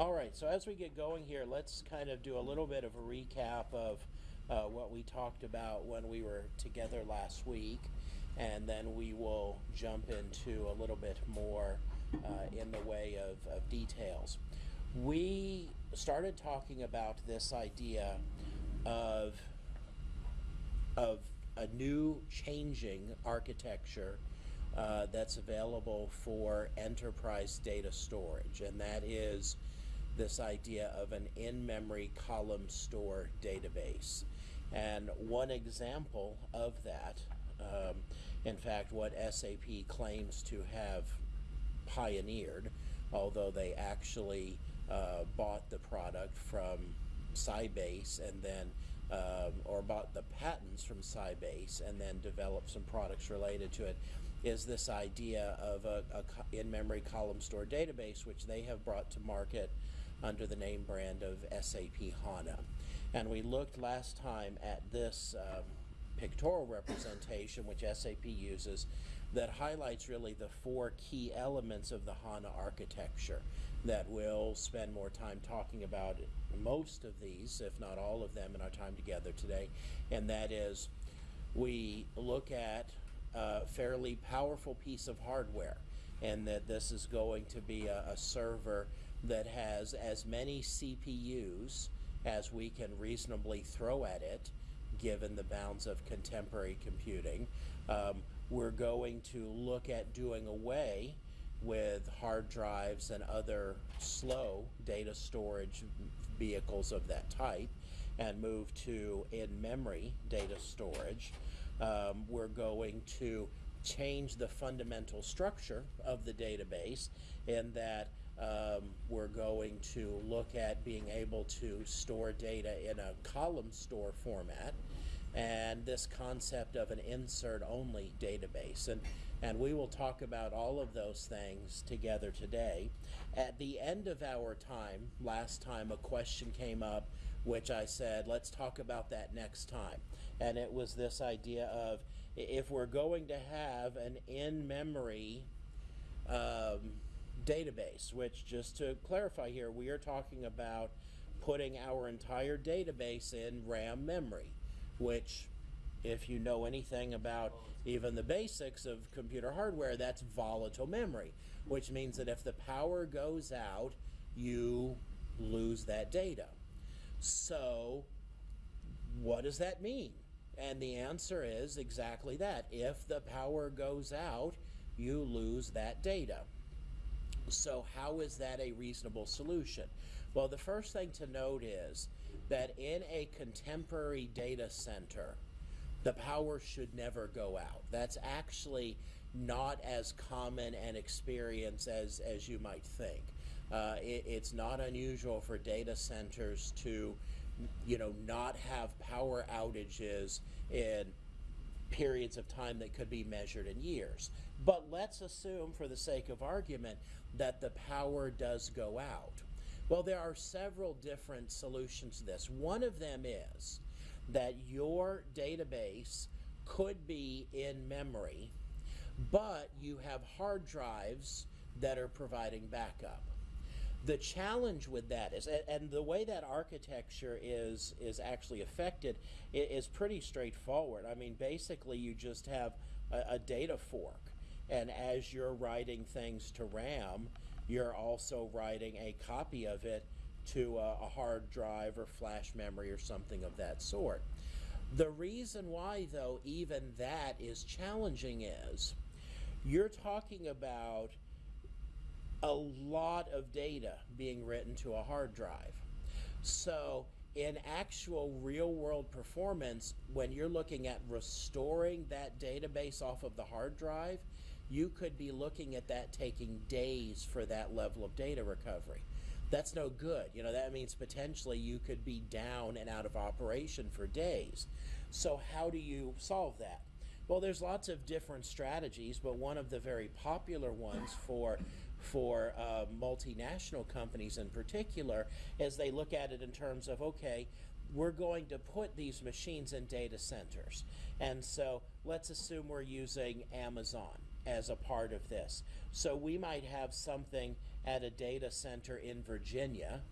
All right, so as we get going here, let's kind of do a little bit of a recap of uh, what we talked about when we were together last week, and then we will jump into a little bit more uh, in the way of, of details. We started talking about this idea of, of a new changing architecture uh, that's available for enterprise data storage, and that is this idea of an in-memory column store database. And one example of that, um, in fact, what SAP claims to have pioneered, although they actually uh, bought the product from Sybase and then, um, or bought the patents from Sybase and then developed some products related to it, is this idea of a, a in-memory column store database, which they have brought to market under the name brand of SAP HANA. And we looked last time at this um, pictorial representation, which SAP uses, that highlights really the four key elements of the HANA architecture that we'll spend more time talking about most of these, if not all of them, in our time together today. And that is, we look at a fairly powerful piece of hardware and that this is going to be a, a server that has as many CPUs as we can reasonably throw at it given the bounds of contemporary computing. Um, we're going to look at doing away with hard drives and other slow data storage vehicles of that type and move to in-memory data storage. Um, we're going to change the fundamental structure of the database in that um, we're going to look at being able to store data in a column store format and this concept of an insert only database. And and we will talk about all of those things together today. At the end of our time last time a question came up which I said let's talk about that next time. And it was this idea of if we're going to have an in-memory um, database, which just to clarify here, we are talking about putting our entire database in RAM memory, which if you know anything about even the basics of computer hardware, that's volatile memory, which means that if the power goes out, you lose that data. So what does that mean? And the answer is exactly that. If the power goes out, you lose that data. So how is that a reasonable solution? Well, the first thing to note is that in a contemporary data center, the power should never go out. That's actually not as common an experience as, as you might think. Uh, it, it's not unusual for data centers to, you know, not have power outages in periods of time that could be measured in years. But let's assume, for the sake of argument, that the power does go out. Well, there are several different solutions to this. One of them is that your database could be in memory, but you have hard drives that are providing backup. The challenge with that is, and the way that architecture is is actually affected is pretty straightforward. I mean, basically, you just have a, a data fork, and as you're writing things to RAM, you're also writing a copy of it to a, a hard drive or flash memory or something of that sort. The reason why, though, even that is challenging is you're talking about a lot of data being written to a hard drive. So in actual real world performance, when you're looking at restoring that database off of the hard drive, you could be looking at that taking days for that level of data recovery. That's no good. You know, that means potentially you could be down and out of operation for days. So how do you solve that? Well, there's lots of different strategies, but one of the very popular ones for for uh, multinational companies in particular is they look at it in terms of okay, we're going to put these machines in data centers, and so let's assume we're using Amazon as a part of this. So we might have something at a data center in Virginia.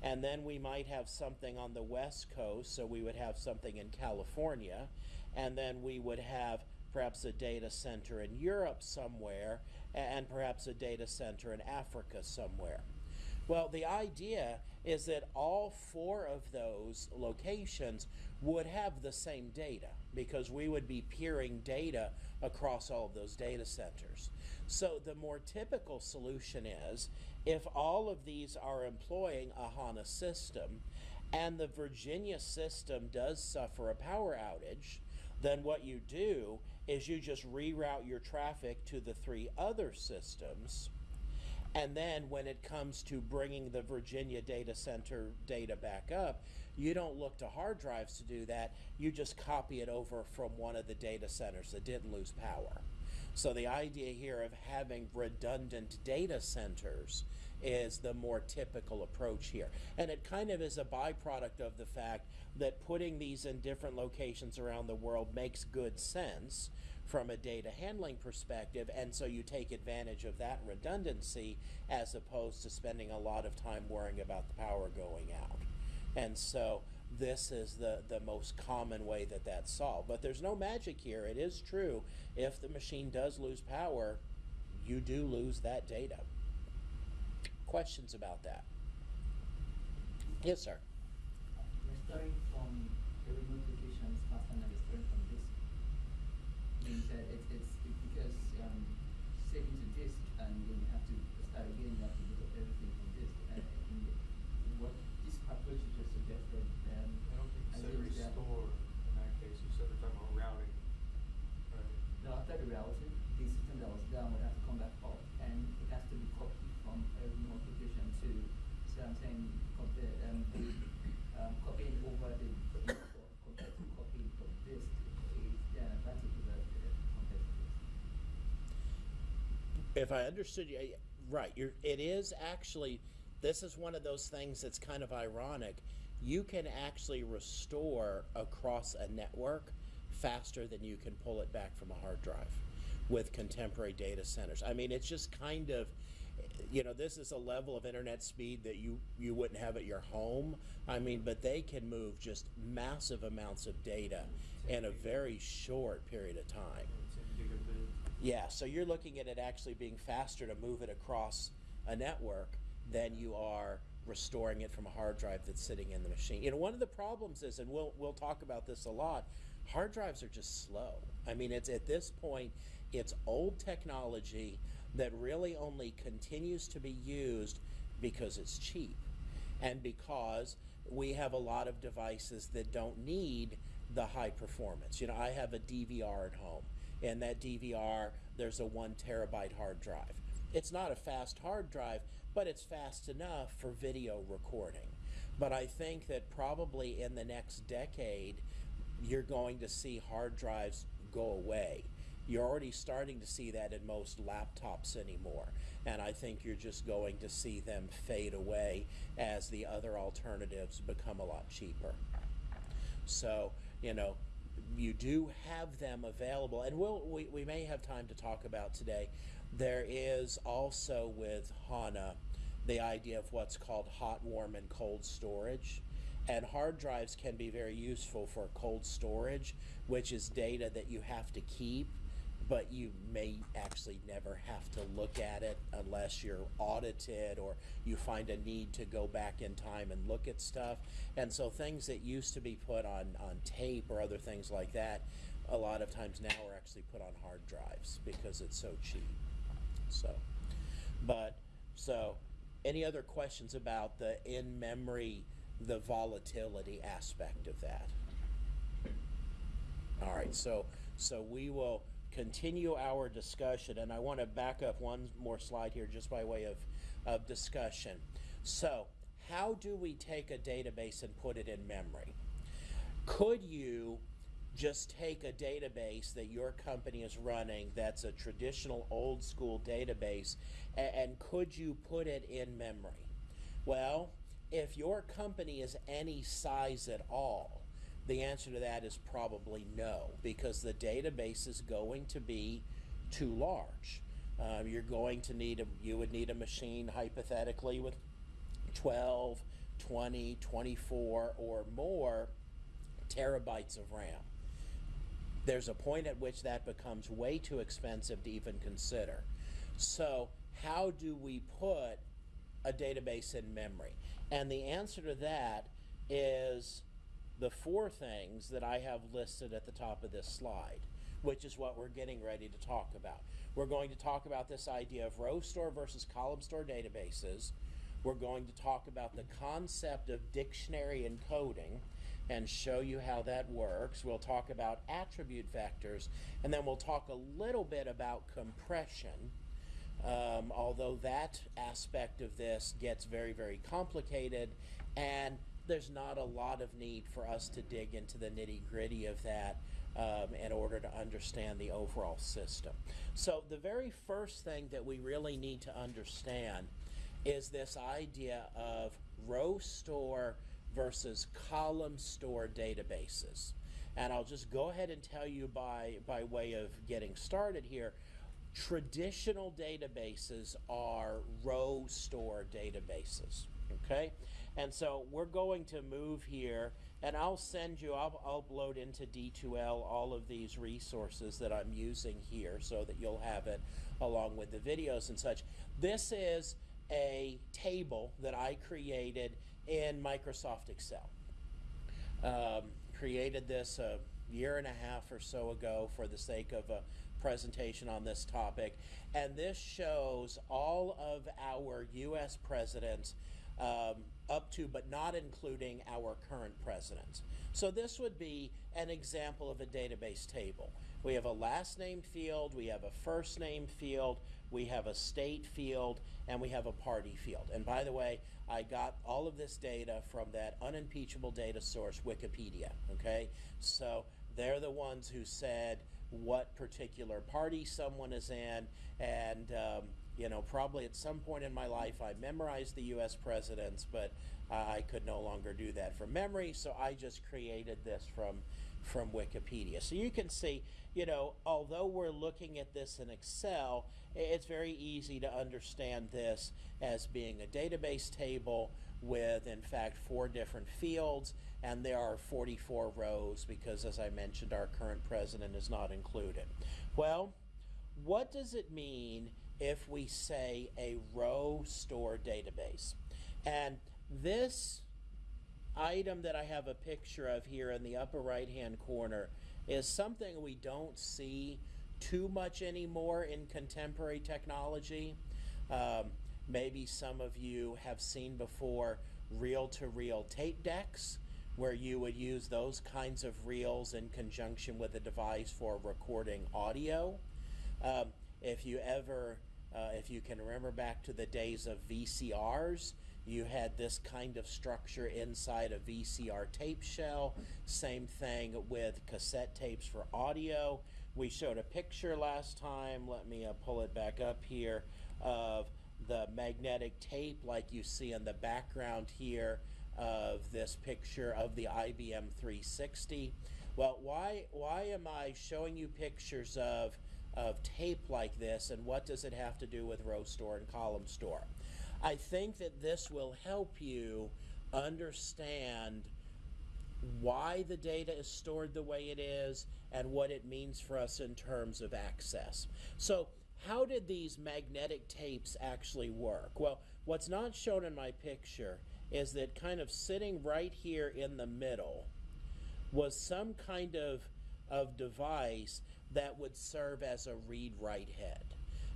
And then we might have something on the West Coast, so we would have something in California. And then we would have perhaps a data center in Europe somewhere, and perhaps a data center in Africa somewhere. Well, the idea is that all four of those locations would have the same data because we would be peering data across all of those data centers. So the more typical solution is if all of these are employing a HANA system and the Virginia system does suffer a power outage, then what you do is you just reroute your traffic to the three other systems and then when it comes to bringing the Virginia data center data back up, you don't look to hard drives to do that. You just copy it over from one of the data centers that didn't lose power. So the idea here of having redundant data centers is the more typical approach here. And it kind of is a byproduct of the fact that putting these in different locations around the world makes good sense from a data handling perspective, and so you take advantage of that redundancy as opposed to spending a lot of time worrying about the power going out. And so this is the, the most common way that that's solved. But there's no magic here. It is true. If the machine does lose power, you do lose that data. Questions about that? Yes, sir. Restoring from a remote location is faster than restoring from disk. Means that it's, it's it, because um, saving to disk and then you have to start again, you have to look up everything from disk. And, and what this approach you just suggested, um, I don't think you I said think that- restore in that case, you said we're talking about routing. Right. No, after the routing, the system that was down would have to come back up, and it has to be copied from a remote location to. So I'm saying compare um, the um, copying over the import compared to copying from disk is the advantage of that uh, compared to disk. If I understood you, right, you're, it is actually, this is one of those things that's kind of ironic. You can actually restore across a network faster than you can pull it back from a hard drive with contemporary data centers. I mean, it's just kind of, you know, this is a level of internet speed that you, you wouldn't have at your home. I mean, but they can move just massive amounts of data in a very short period of time. Yeah, so you're looking at it actually being faster to move it across a network than you are restoring it from a hard drive that's sitting in the machine. You know, one of the problems is, and we'll we'll talk about this a lot, hard drives are just slow. I mean, it's at this point, it's old technology that really only continues to be used because it's cheap and because we have a lot of devices that don't need the high performance. You know, I have a DVR at home, and that DVR, there's a one terabyte hard drive. It's not a fast hard drive, but it's fast enough for video recording. But I think that probably in the next decade, you're going to see hard drives go away. You're already starting to see that in most laptops anymore. And I think you're just going to see them fade away as the other alternatives become a lot cheaper. So, you know, you do have them available, and we'll, we, we may have time to talk about today. There is also with HANA the idea of what's called hot, warm, and cold storage. And hard drives can be very useful for cold storage, which is data that you have to keep, but you may actually never have to look at it unless you're audited or you find a need to go back in time and look at stuff. And so things that used to be put on, on tape or other things like that, a lot of times now are actually put on hard drives because it's so cheap. So, but, so, any other questions about the in memory, the volatility aspect of that? All right, so so we will continue our discussion, and I want to back up one more slide here just by way of, of discussion. So, how do we take a database and put it in memory? Could you just take a database that your company is running that's a traditional old school database and, and could you put it in memory? Well, if your company is any size at all, the answer to that is probably no, because the database is going to be too large. Um, you're going to need a, you would need a machine hypothetically with 12, 20, 24 or more terabytes of RAM. There's a point at which that becomes way too expensive to even consider. So, how do we put a database in memory? And the answer to that is the four things that I have listed at the top of this slide, which is what we're getting ready to talk about. We're going to talk about this idea of row store versus column store databases. We're going to talk about the concept of dictionary encoding and show you how that works. We'll talk about attribute vectors, and then we'll talk a little bit about compression. Um, although that aspect of this gets very, very complicated, and there's not a lot of need for us to dig into the nitty gritty of that um, in order to understand the overall system. So, the very first thing that we really need to understand is this idea of row store versus column store databases. And I'll just go ahead and tell you by, by way of getting started here traditional databases are row store databases. Okay? And so we're going to move here, and I'll send you, I'll, I'll upload into D2L all of these resources that I'm using here so that you'll have it along with the videos and such. This is a table that I created in Microsoft Excel. Um, created this a year and a half or so ago for the sake of a presentation on this topic. And this shows all of our U.S. presidents um, to but not including our current presidents. So this would be an example of a database table. We have a last name field, we have a first name field, we have a state field, and we have a party field. And by the way, I got all of this data from that unimpeachable data source, Wikipedia. Okay? So they're the ones who said what particular party someone is in, and um, you know, probably at some point in my life I memorized the U.S. presidents, but I could no longer do that from memory, so I just created this from from Wikipedia. So you can see, you know, although we're looking at this in Excel, it's very easy to understand this as being a database table with, in fact, four different fields, and there are 44 rows because, as I mentioned, our current president is not included. Well, what does it mean if we say a row store database? And this item that I have a picture of here in the upper right hand corner is something we don't see too much anymore in contemporary technology. Um, maybe some of you have seen before reel to reel tape decks where you would use those kinds of reels in conjunction with a device for recording audio. Um, if you ever, uh, if you can remember back to the days of VCRs, you had this kind of structure inside a VCR tape shell. Same thing with cassette tapes for audio. We showed a picture last time. Let me uh, pull it back up here of the magnetic tape like you see in the background here of this picture of the IBM 360. Well, why, why am I showing you pictures of, of tape like this and what does it have to do with row store and column store? I think that this will help you understand why the data is stored the way it is and what it means for us in terms of access. So, how did these magnetic tapes actually work? Well, what's not shown in my picture is that kind of sitting right here in the middle was some kind of, of device that would serve as a read write head.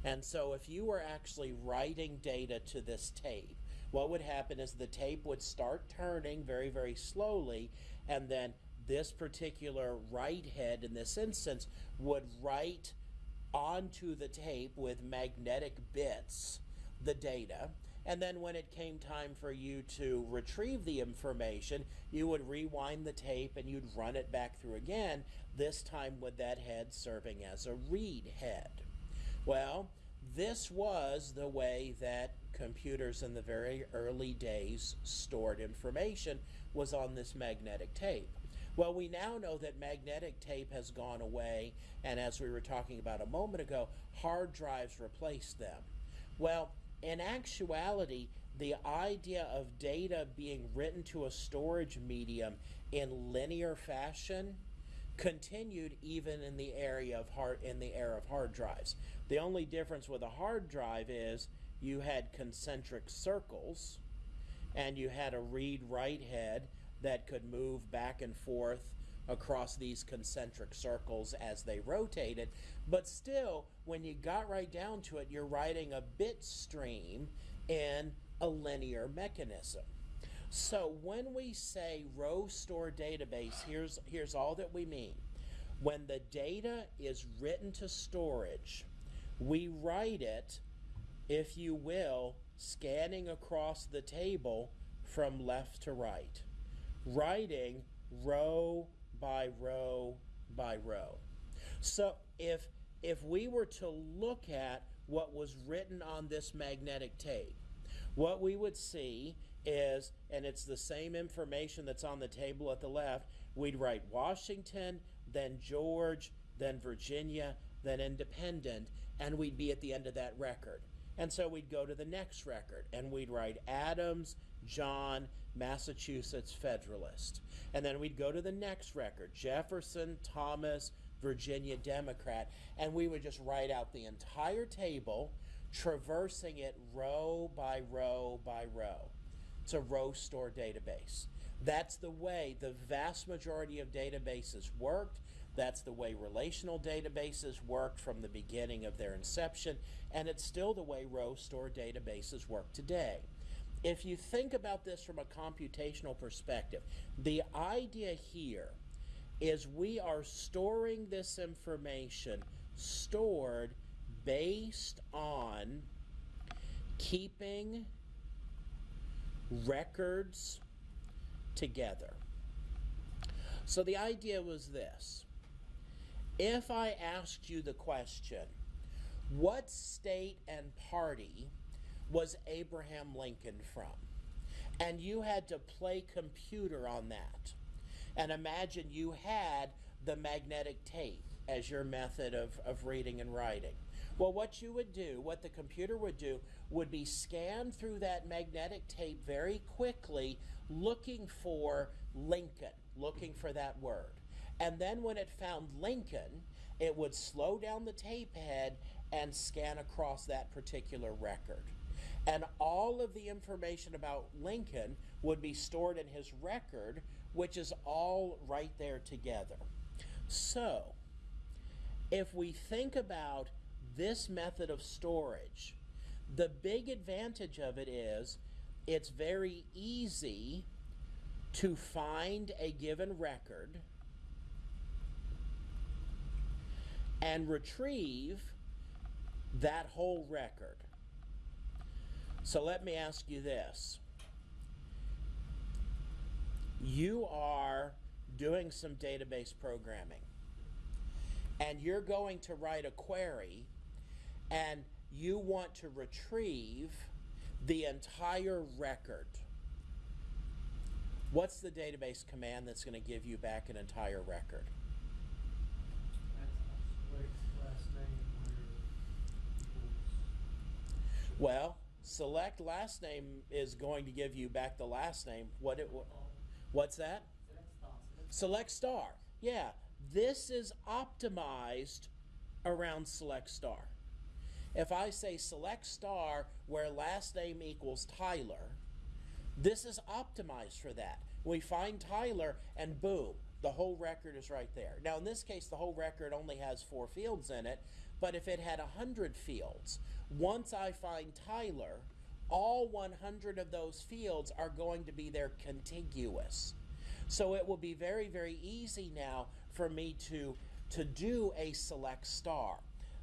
And so if you were actually writing data to this tape, what would happen is the tape would start turning very, very slowly, and then this particular write head in this instance would write onto the tape with magnetic bits the data. And then when it came time for you to retrieve the information, you would rewind the tape and you'd run it back through again, this time with that head serving as a read head. Well, this was the way that computers in the very early days stored information was on this magnetic tape. Well, we now know that magnetic tape has gone away, and as we were talking about a moment ago, hard drives replaced them. Well, in actuality, the idea of data being written to a storage medium in linear fashion continued even in the area of hard in the era of hard drives. The only difference with a hard drive is you had concentric circles and you had a read write head that could move back and forth across these concentric circles as they rotated. But still, when you got right down to it, you're writing a bit stream in a linear mechanism. So when we say row store database, here's, here's all that we mean. When the data is written to storage, we write it, if you will, scanning across the table from left to right, writing row by row by row. So if if we were to look at what was written on this magnetic tape, what we would see is, and it's the same information that's on the table at the left, we'd write Washington, then George, then Virginia, then Independent, and we'd be at the end of that record. And so we'd go to the next record and we'd write Adams, John, Massachusetts Federalist. And then we'd go to the next record Jefferson, Thomas, Virginia Democrat. And we would just write out the entire table, traversing it row by row by row. A row store database. That's the way the vast majority of databases worked. That's the way relational databases worked from the beginning of their inception, and it's still the way row store databases work today. If you think about this from a computational perspective, the idea here is we are storing this information stored based on keeping records together. So the idea was this. If I asked you the question, what state and party was Abraham Lincoln from? And you had to play computer on that. And imagine you had the magnetic tape as your method of, of reading and writing. Well, what you would do, what the computer would do, would be scan through that magnetic tape very quickly, looking for Lincoln, looking for that word. And then when it found Lincoln, it would slow down the tape head and scan across that particular record. And all of the information about Lincoln would be stored in his record, which is all right there together. So, if we think about this method of storage, the big advantage of it is it's very easy to find a given record and retrieve that whole record. So let me ask you this. You are doing some database programming and you're going to write a query and you want to retrieve the entire record. What's the database command that's going to give you back an entire record? Well, select last name is going to give you back the last name. What it what's that? Select star. Yeah, this is optimized around select star. If I say select star where last name equals Tyler, this is optimized for that. We find Tyler and boom, the whole record is right there. Now in this case, the whole record only has four fields in it, but if it had 100 fields, once I find Tyler, all 100 of those fields are going to be there contiguous. So it will be very, very easy now for me to, to do a select star.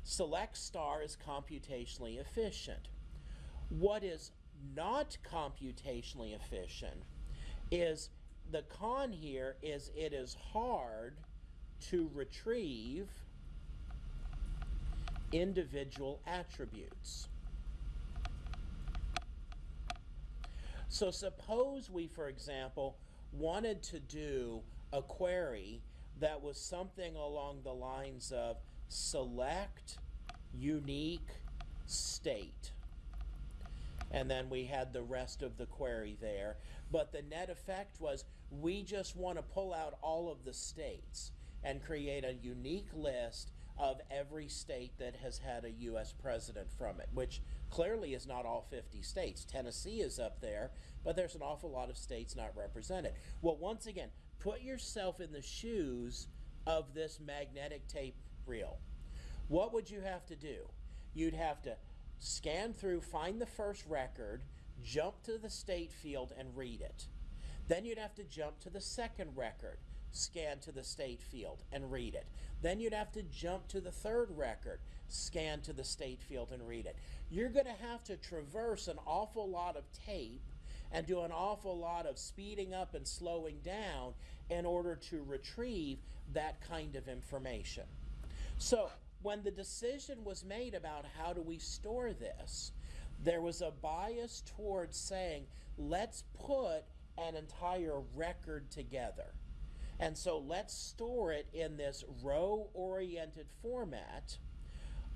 Select star is computationally efficient. What is not computationally efficient is the con here is it is hard to retrieve individual attributes. So suppose we, for example, wanted to do a query that was something along the lines of select unique state. And then we had the rest of the query there. But the net effect was we just want to pull out all of the states and create a unique list of every state that has had a U.S. president from it, which clearly is not all 50 states. Tennessee is up there, but there's an awful lot of states not represented. Well, once again, put yourself in the shoes of this magnetic tape reel. What would you have to do? You'd have to scan through, find the first record, jump to the state field, and read it. Then you'd have to jump to the second record, scan to the state field, and read it. Then you'd have to jump to the third record, scan to the state field, and read it. You're going to have to traverse an awful lot of tape and do an awful lot of speeding up and slowing down in order to retrieve that kind of information. So, when the decision was made about how do we store this, there was a bias towards saying, let's put an entire record together. And so let's store it in this row oriented format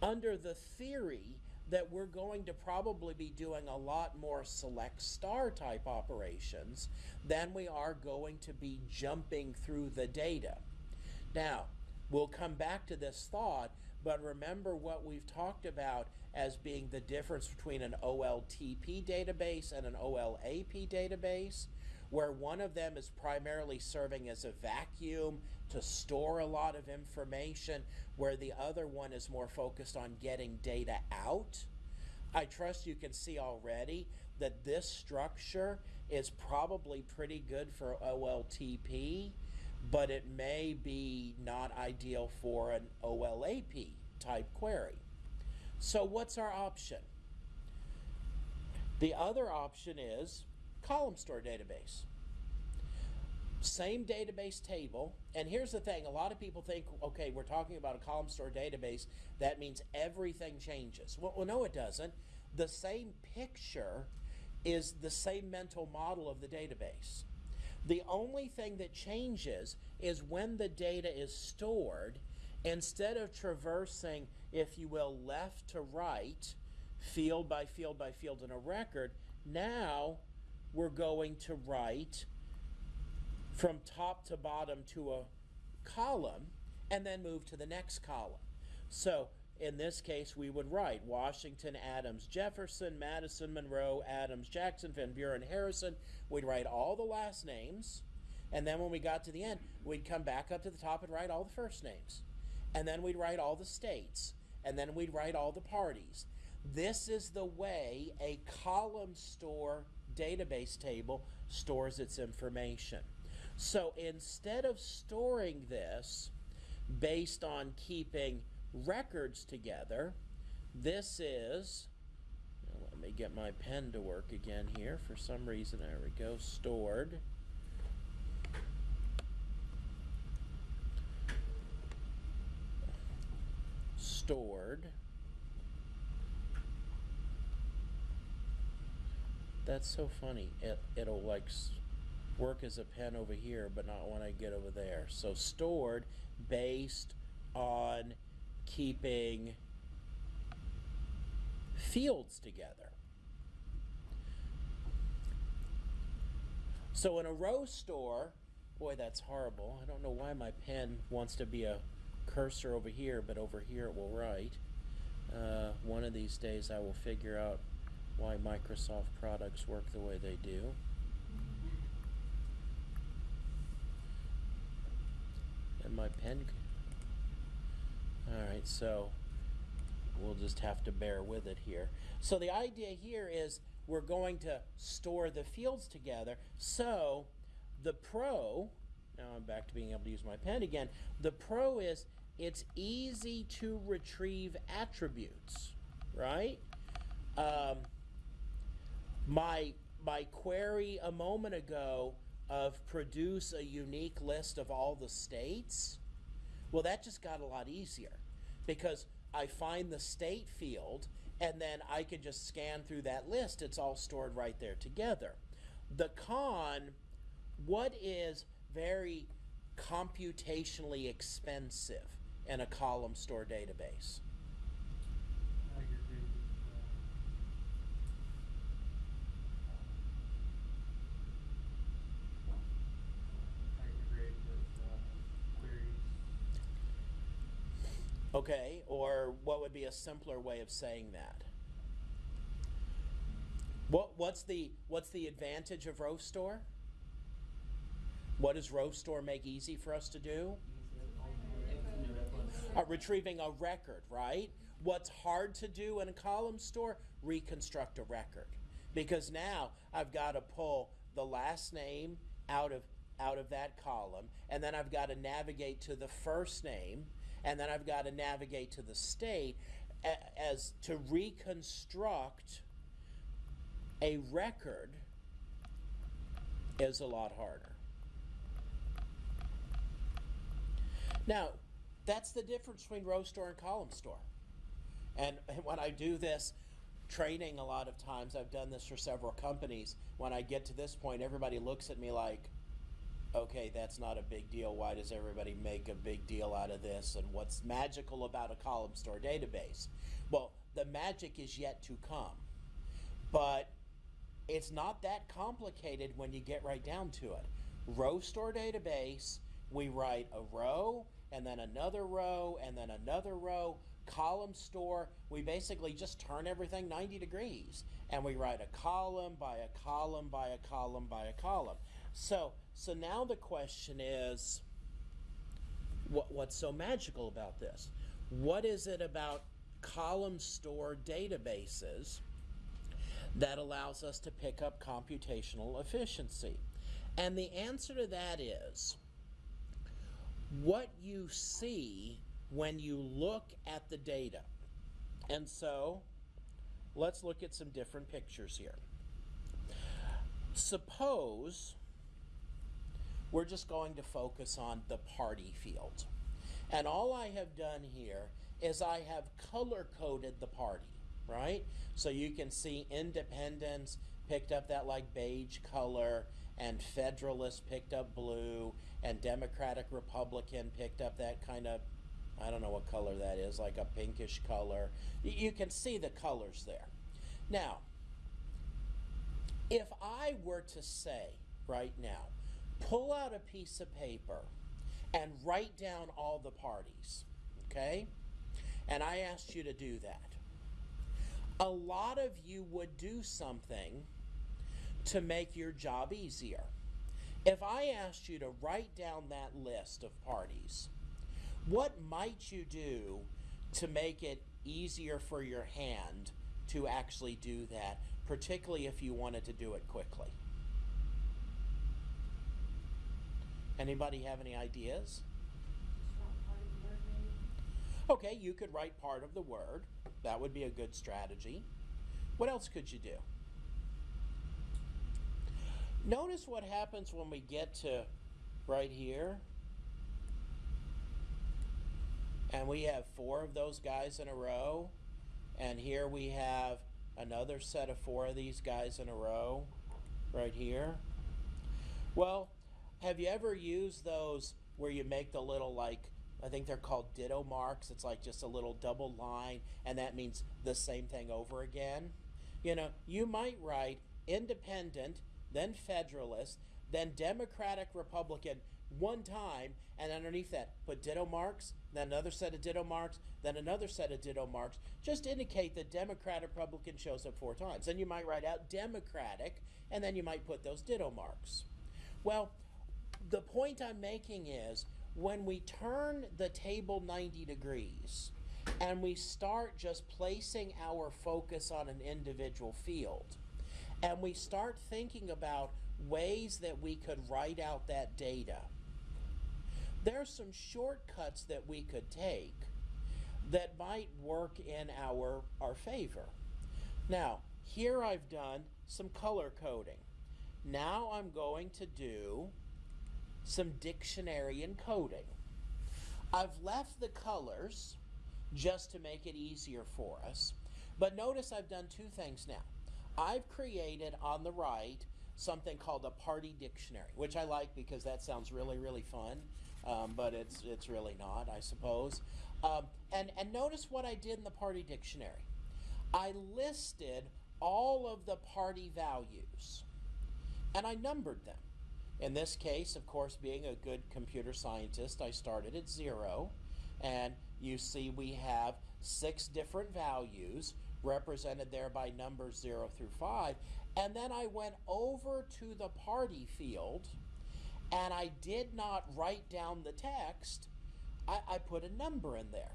under the theory that we're going to probably be doing a lot more select star type operations than we are going to be jumping through the data. Now, we'll come back to this thought, but remember what we've talked about as being the difference between an OLTP database and an OLAP database, where one of them is primarily serving as a vacuum to store a lot of information, where the other one is more focused on getting data out. I trust you can see already that this structure is probably pretty good for OLTP but it may be not ideal for an OLAP type query. So what's our option? The other option is column store database. Same database table, and here's the thing, a lot of people think, okay, we're talking about a column store database, that means everything changes. Well, well no it doesn't. The same picture is the same mental model of the database. The only thing that changes is when the data is stored, instead of traversing, if you will, left to right, field by field by field in a record, now we're going to write from top to bottom to a column and then move to the next column. So in this case, we would write Washington, Adams, Jefferson, Madison, Monroe, Adams, Jackson, Van Buren, Harrison. We'd write all the last names. And then when we got to the end, we'd come back up to the top and write all the first names. And then we'd write all the states. And then we'd write all the parties. This is the way a column store database table stores its information. So instead of storing this based on keeping records together. This is, me get my pen to work again here. For some reason, there we go, stored. Stored. That's so funny. It, it'll like work as a pen over here, but not when I get over there. So stored based on keeping fields together. So in a row store, boy, that's horrible. I don't know why my pen wants to be a cursor over here, but over here it will write. Uh, one of these days I will figure out why Microsoft products work the way they do. And my pen all right, so we'll just have to bear with it here. So the idea here is we're going to store the fields together. So the pro, now I'm back to being able to use my pen again. The pro is it's easy to retrieve attributes, right? Um, my, my query a moment ago of produce a unique list of all the states, well, that just got a lot easier because I find the state field and then I can just scan through that list. It's all stored right there together. The con, what is very computationally expensive in a column store database? I agree with, uh, I agree with, uh, queries. Okay, or what would be a simpler way of saying that? What what's the what's the advantage of row store? What does row store make easy for us to do? Uh, retrieving a record, right? What's hard to do in a column store? Reconstruct a record. Because now I've got to pull the last name out of out of that column, and then I've got to navigate to the first name, and then I've got to navigate to the state as to reconstruct a record is a lot harder. Now, that's the difference between row store and column store. And, when I do this training, a lot of times, I've done this for several companies. When I get to this point, everybody looks at me like, okay, that's not a big deal. Why does everybody make a big deal out of this? And what's magical about a column store database? Well, the magic is yet to come. But it's not that complicated when you get right down to it. Row store database, we write a row and then another row and then another row. Column store, we basically just turn everything 90 degrees and we write a column by a column by a column by a column. So, so now the question is what, what's so magical about this? What is it about column store databases? that allows us to pick up computational efficiency? And the answer to that is what you see when you look at the data. And so let's look at some different pictures here. Suppose we're just going to focus on the party field. And all I have done here is I have color coded the party, right? So you can see independents picked up that like beige color, and Federalist picked up blue, and Democratic Republican picked up that kind of, I don't know what color that is, like a pinkish color. You can see the colors there. Now, if I were to say right now, pull out a piece of paper and write down all the parties, okay? And I asked you to do that. A lot of you would do something to make your job easier. If I asked you to write down that list of parties, what might you do to make it easier for your hand to actually do that, particularly if you wanted to do it quickly? Anybody have any ideas? Okay, you could write part of the word. That would be a good strategy. What else could you do? Notice what happens when we get to right here. And we have four of those guys in a row. And here we have another set of four of these guys in a row right here. Well, have you ever used those where you make the little like I think they're called ditto marks. It's like just a little double line and that means the same thing over again. You know, you might write independent, then federalist, then democratic republican one time and underneath that put ditto marks, then another set of ditto marks, then another set of ditto marks. Just indicate that democratic republican shows up four times. Then you might write out democratic and then you might put those ditto marks. Well, the point I'm making is when we turn the table 90 degrees and we start just placing our focus on an individual field and we start thinking about ways that we could write out that data, there are some shortcuts that we could take that might work in our, our favor. Now, here I've done some color coding. Now I'm going to do some dictionary encoding. I've left the colors just to make it easier for us. But notice I've done two things now. I've created on the right something called a party dictionary, which I like because that sounds really, really fun, um, but it's it's really not, I suppose. Um, and and notice what I did in the party dictionary. I listed all of the party values, and I numbered them. In this case, of course, being a good computer scientist, I started at zero, and you see we have six different values represented there by numbers 0 through 5. And then I went over to the party field and I did not write down the text, I, I put a number in there.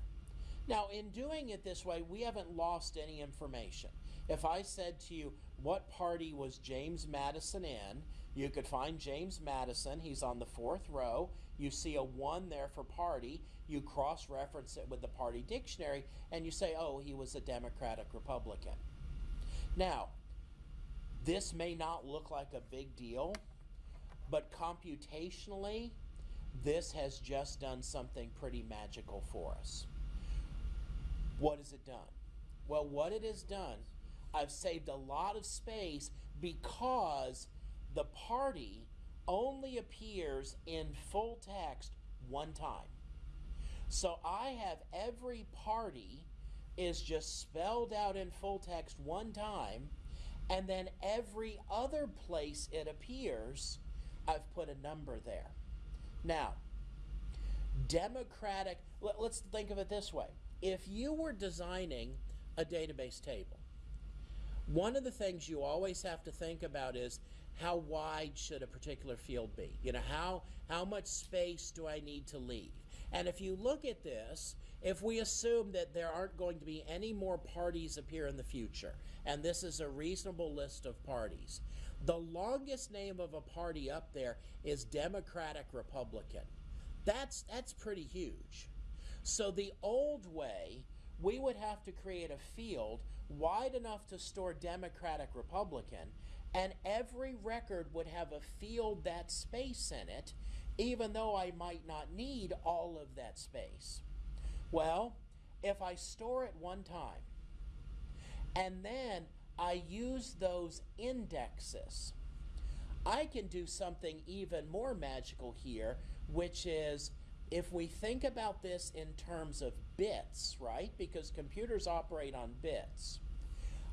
Now, in doing it this way, we haven't lost any information. If I said to you, what party was James Madison in? You could find James Madison. He's on the fourth row. You see a one there for party. You cross reference it with the party dictionary and you say, oh, he was a Democratic Republican. Now, this may not look like a big deal, but computationally, this has just done something pretty magical for us. What has it done? Well, what it has done, I've saved a lot of space because the party only appears in full text one time. So I have every party is just spelled out in full text one time, and then every other place it appears, I've put a number there. Now, Democratic, let, us think of it this way. If you were designing a database table, one of the things you always have to think about is how wide should a particular field be? You know, how, how much space do I need to leave? And if you look at this, if we assume that there aren't going to be any more parties appear in the future, and this is a reasonable list of parties, the longest name of a party up there is Democratic Republican. That's, that's pretty huge. So the old way, we would have to create a field wide enough to store Democratic Republican, and every record would have a field that space in it, even though I might not need all of that space. Well, if I store it one time, and then I use those indexes, I can do something even more magical here, which is if we think about this in terms of bits, right? Because computers operate on bits.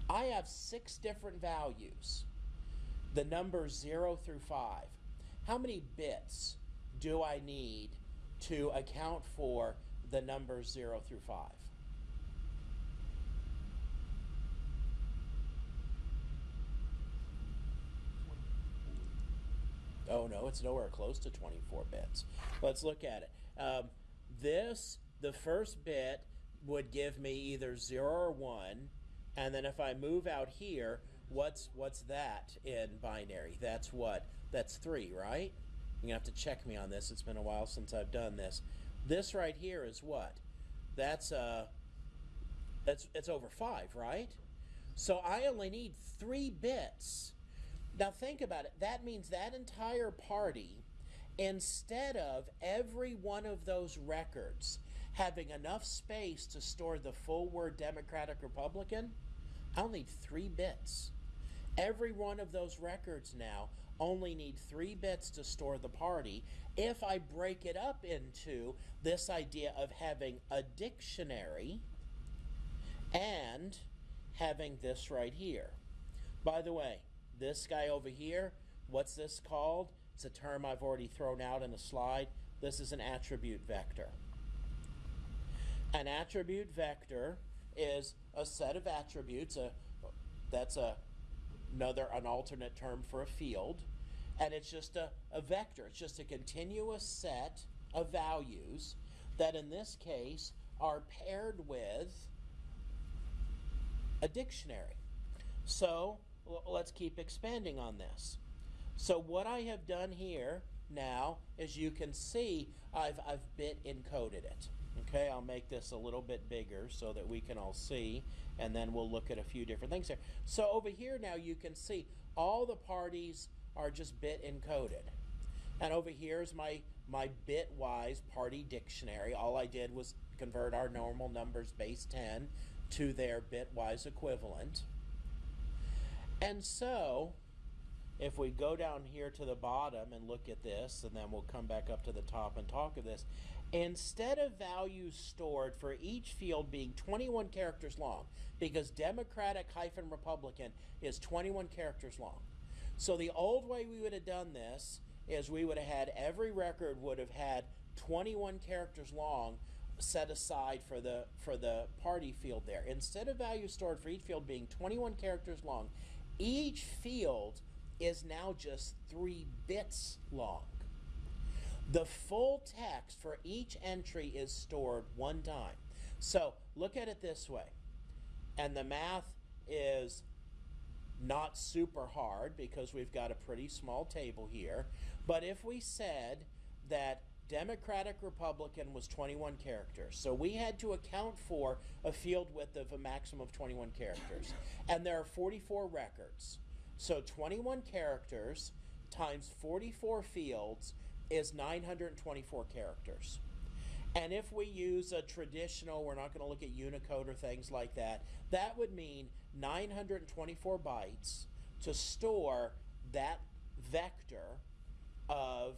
I have six different values, the numbers 0 through 5. How many bits do I need to account for the numbers 0 through 5? Oh no, it's nowhere close to 24 bits. Let's look at it. Um, this, the first bit, would give me either 0 or 1. And then if I move out here, what's what's that in binary? That's what? That's 3, right? You're to have to check me on this. It's been a while since I've done this. This right here is what? That's uh that's it's over 5, right? So I only need 3 bits. Now think about it. That means that entire party instead of every one of those records having enough space to store the full word Democratic Republican, I'll need 3 bits. Every one of those records now only need three bits to store the party. If I break it up into this idea of having a dictionary and having this right here. By the way, this guy over here, what's this called? It's a term I've already thrown out in a slide. This is an attribute vector. An attribute vector is a set of attributes. A, that's a another an alternate term for a field. And it's just a, a vector. It's just a continuous set of values that in this case are paired with a dictionary. So let's keep expanding on this. So what I have done here now as you can see I've, I've bit encoded it Okay, I'll make this a little bit bigger so that we can all see, and then we'll look at a few different things here. So over here now you can see all the parties are just bit encoded. And over here is my, my bitwise party dictionary. All I did was convert our normal numbers base 10 to their bitwise equivalent. And so if we go down here to the bottom and look at this, and then we'll come back up to the top and talk of this, instead of values stored for each field being 21 characters long, because Democratic hyphen Republican is 21 characters long. So the old way we would have done this is we would have had every record would have had 21 characters long set aside for the for the party field there. Instead of values stored for each field being 21 characters long, each field is now just 3 bits long. The full text for each entry is stored one time. So look at it this way. And the math is not super hard because we've got a pretty small table here. But if we said that Democratic Republican was 21 characters, so we had to account for a field width of a maximum of 21 characters. And there are 44 records. So 21 characters times 44 fields is 924 characters. And if we use a traditional, we're not going to look at Unicode or things like that, that would mean 924 bytes to store that vector of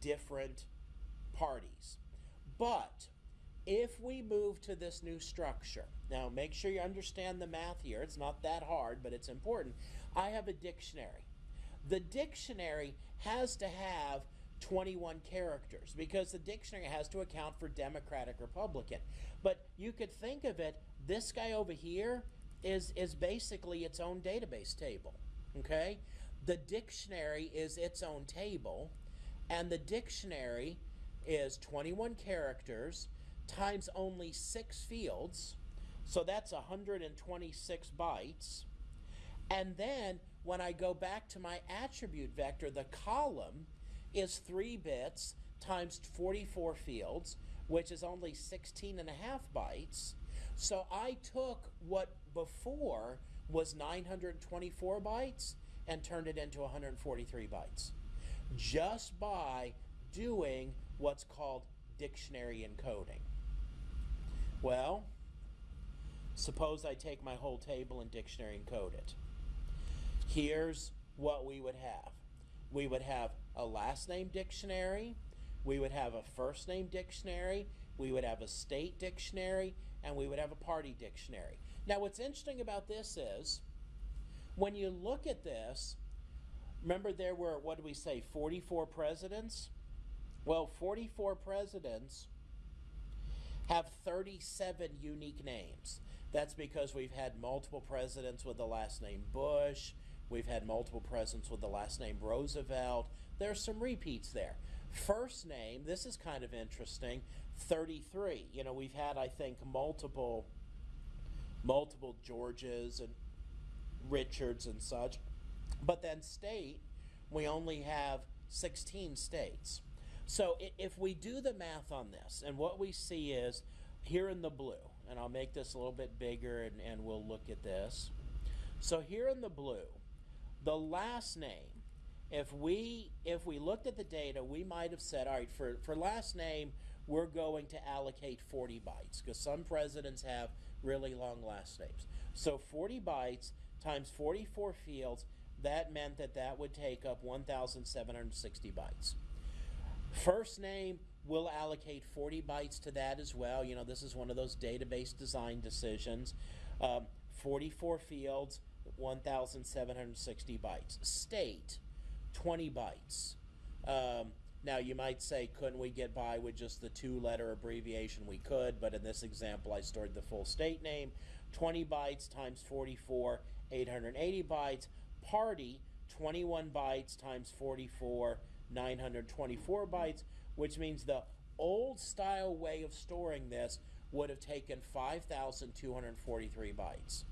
different parties. But if we move to this new structure, now make sure you understand the math here. It's not that hard, but it's important. I have a dictionary. The dictionary has to have 21 characters because the dictionary has to account for Democratic Republican. But you could think of it, this guy over here is, is basically its own database table. Okay? The dictionary is its own table, and the dictionary is 21 characters times only six fields. So that's 126 bytes. And then when I go back to my attribute vector, the column is 3 bits times 44 fields, which is only 16 and a half bytes. So I took what before was 924 bytes and turned it into 143 bytes just by doing what's called dictionary encoding. Well, suppose I take my whole table and dictionary encode it. Here's what we would have. We would have a last name dictionary, we would have a first name dictionary, we would have a state dictionary, and we would have a party dictionary. Now, what's interesting about this is when you look at this, remember there were, what do we say, 44 presidents? Well, 44 presidents have 37 unique names. That's because we've had multiple presidents with the last name Bush. We've had multiple presidents with the last name Roosevelt. There's some repeats there. First name, this is kind of interesting, 33. You know, we've had, I think, multiple multiple Georges and Richards and such. But then state, we only have 16 states. So if we do the math on this, and what we see is here in the blue, and I'll make this a little bit bigger and, and we'll look at this. So here in the blue, the last name, if we if we looked at the data, we might have said, all right, for, for last name, we're going to allocate 40 bytes because some presidents have really long last names. So 40 bytes times 44 fields, that meant that that would take up 1,760 bytes. First name, we'll allocate 40 bytes to that as well. You know, this is one of those database design decisions. Um, 44 fields, 1,760 bytes. State, 20 bytes. Um, now, you might say, couldn't we get by with just the two letter abbreviation? We could, but in this example, I stored the full state name. 20 bytes times 44, 880 bytes. Party, 21 bytes times 44, 924 bytes, which means the old style way of storing this would have taken 5,243 bytes.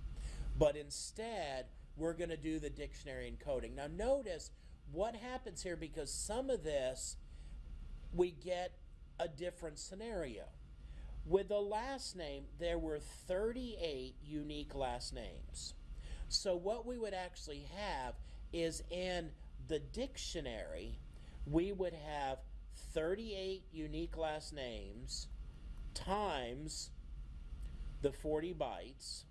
But instead, we're going to do the dictionary encoding. Now, notice what happens here because some of this we get a different scenario. With the last name, there were 38 unique last names. So, what we would actually have is in the dictionary, we would have 38 unique last names times the 40 bytes.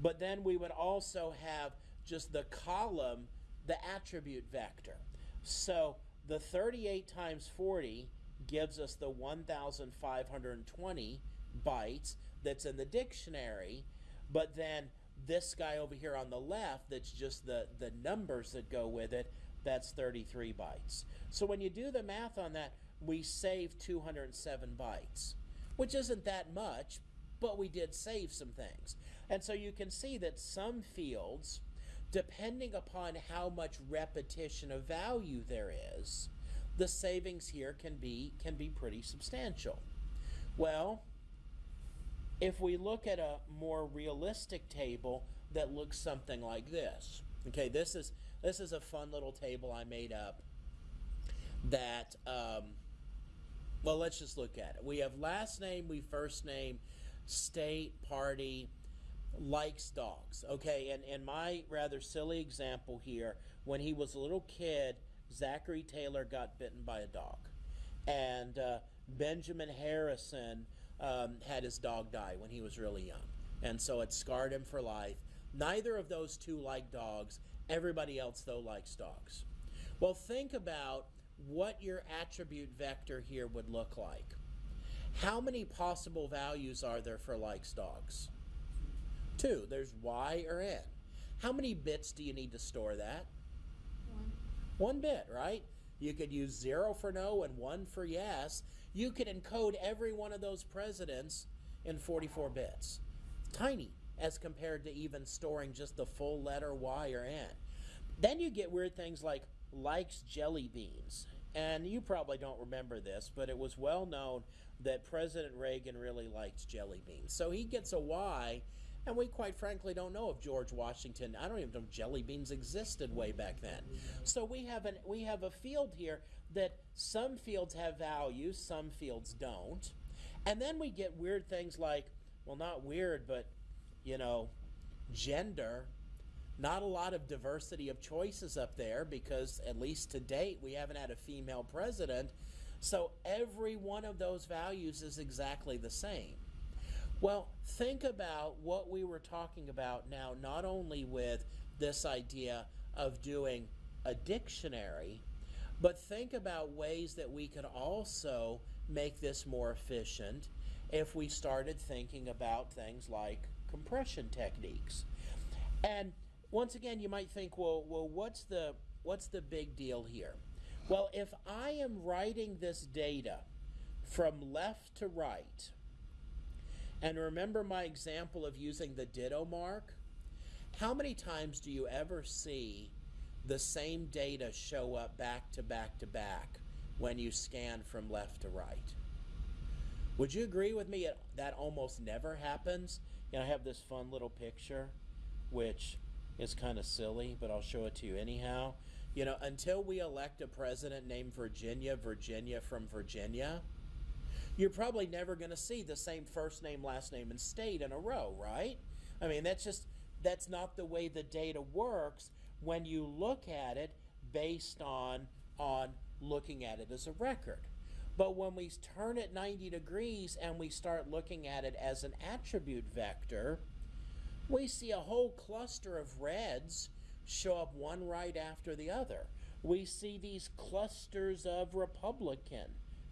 But then we would also have just the column the attribute vector. So the 38 times 40 gives us the 1,520 bytes that's in the dictionary, but then this guy over here on the left, that's just the, the numbers that go with it, that's 33 bytes. So when you do the math on that, we save 207 bytes, which isn't that much, but we did save some things. And so you can see that some fields, depending upon how much repetition of value there is, the savings here can be can be pretty substantial. Well, if we look at a more realistic table that looks something like this. Okay, this is this is a fun little table I made up that um, well let's just look at it. We have last name, we first name, state, party, likes dogs. Okay, and in my rather silly example here, when he was a little kid, Zachary Taylor got bitten by a dog. And uh, Benjamin Harrison um, had his dog die when he was really young. And so it scarred him for life. Neither of those two like dogs. Everybody else, though, likes dogs. Well, think about what your attribute vector here would look like. How many possible values are there for likes dogs? Two. There's Y or N. How many bits do you need to store that? One. One bit, right? You could use zero for no and one for yes. You could encode every one of those presidents in 44 bits. Tiny as compared to even storing just the full letter Y or N. Then you get weird things like likes jelly beans. And you probably don't remember this, but it was well known that President Reagan really liked jelly beans. So he gets a Y, and we quite frankly don't know if George Washington, I don't even know if jelly beans existed way back then. So we have an we have a field here that some fields have values, some fields don't. And then we get weird things like, well not weird, but you know, gender not a lot of diversity of choices up there because at least to date we haven't had a female president so every one of those values is exactly the same well think about what we were talking about now not only with this idea of doing a dictionary but think about ways that we could also make this more efficient if we started thinking about things like compression techniques and once again, you might think, well, well, what's the what's the big deal here? Well, if I am writing this data from left to right, and remember my example of using the ditto mark, how many times do you ever see the same data show up back to back to back when you scan from left to right? Would you agree with me that almost never happens? You know, I have this fun little picture, which is kind of silly, but I'll show it to you anyhow. You know, until we elect a president named Virginia, Virginia from Virginia, you're probably never going to see the same first name, last name, and state in a row, right? I mean, that's just, that's not the way the data works when you look at it based on, on looking at it as a record. But when we turn it 90 degrees and we start looking at it as an attribute vector, we see a whole cluster of reds show up one right after the other. We see these clusters of Republican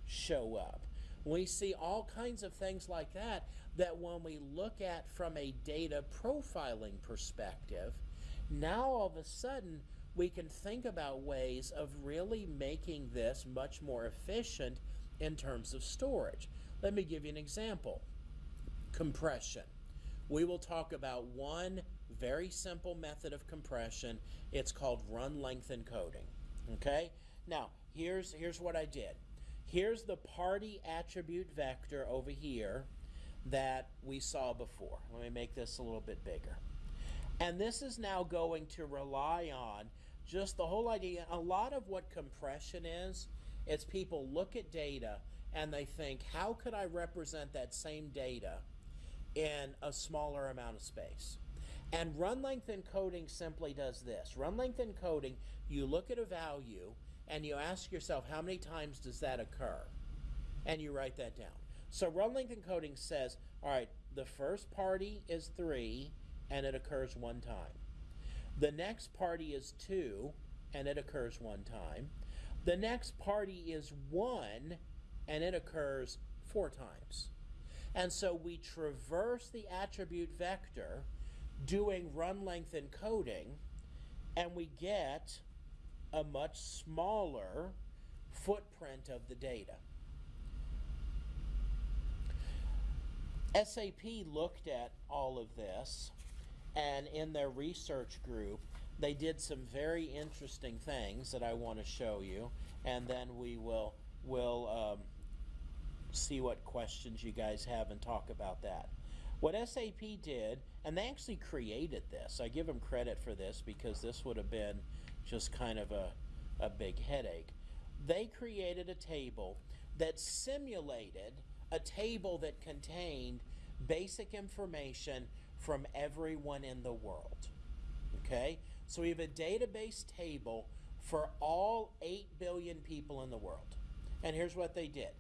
show up. We see all kinds of things like that that when we look at from a data profiling perspective, now all of a sudden we can think about ways of really making this much more efficient in terms of storage. Let me give you an example. Compression we will talk about one very simple method of compression. It's called run length encoding. Okay? Now, here's, here's what I did. Here's the party attribute vector over here that we saw before. Let me make this a little bit bigger. And this is now going to rely on just the whole idea. A lot of what compression is, is people look at data and they think, how could I represent that same data in a smaller amount of space. And run length encoding simply does this. Run length encoding, you look at a value and you ask yourself how many times does that occur? And you write that down. So run length encoding says, all right, the first party is 3 and it occurs one time. The next party is 2 and it occurs one time. The next party is 1 and it occurs four times. And so we traverse the attribute vector doing run length encoding and we get a much smaller footprint of the data. SAP looked at all of this, and in their research group, they did some very interesting things that I want to show you, and then we will will um, see what questions you guys have and talk about that. What SAP did, and they actually created this. I give them credit for this because this would have been just kind of a, a big headache. They created a table that simulated a table that contained basic information from everyone in the world. Okay? So we have a database table for all 8 billion people in the world. And here's what they did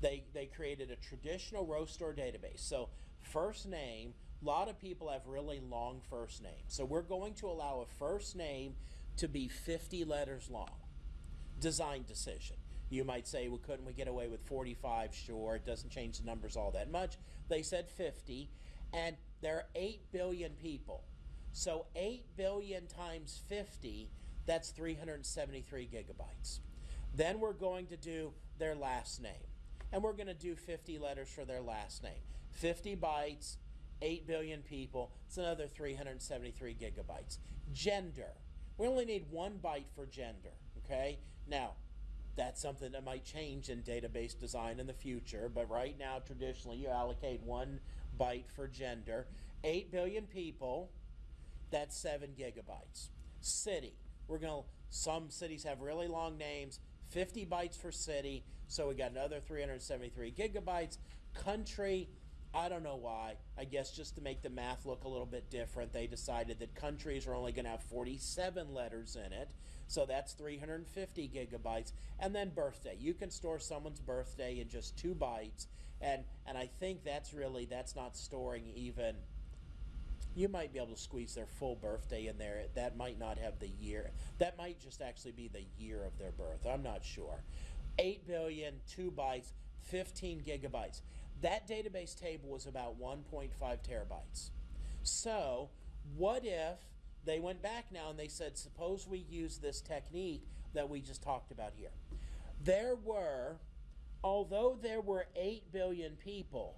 they, they created a traditional row store database. So, first name, a lot of people have really long first names. So, we're going to allow a first name to be 50 letters long. Design decision. You might say, well, couldn't we get away with 45? Sure, it doesn't change the numbers all that much. They said 50, and there are 8 billion people. So 8 billion times 50, that's 373 gigabytes. Then we're going to do their last name. And we're going to do 50 letters for their last name. 50 bytes, 8 billion people, it's another 373 gigabytes. Gender. We only need one byte for gender, okay? Now, that's something that might change in database design in the future, but right now, traditionally, you allocate one byte for gender. 8 billion people, that's 7 gigabytes. City, we're going to, some cities have really long names, 50 bytes for city, so we got another 373 gigabytes. Country, I don't know why. I guess just to make the math look a little bit different, they decided that countries are only going to have 47 letters in it. So that's 350 gigabytes. And then birthday. You can store someone's birthday in just two bytes. And, and I think that's really, that's not storing even, you might be able to squeeze their full birthday in there. That might not have the year. That might just actually be the year of their birth. I'm not sure. 8 billion, 2 bytes, 15 gigabytes. That database table was about 1.5 terabytes. So, what if they went back now and they said, suppose we use this technique that we just talked about here? There were, although there were 8 billion people,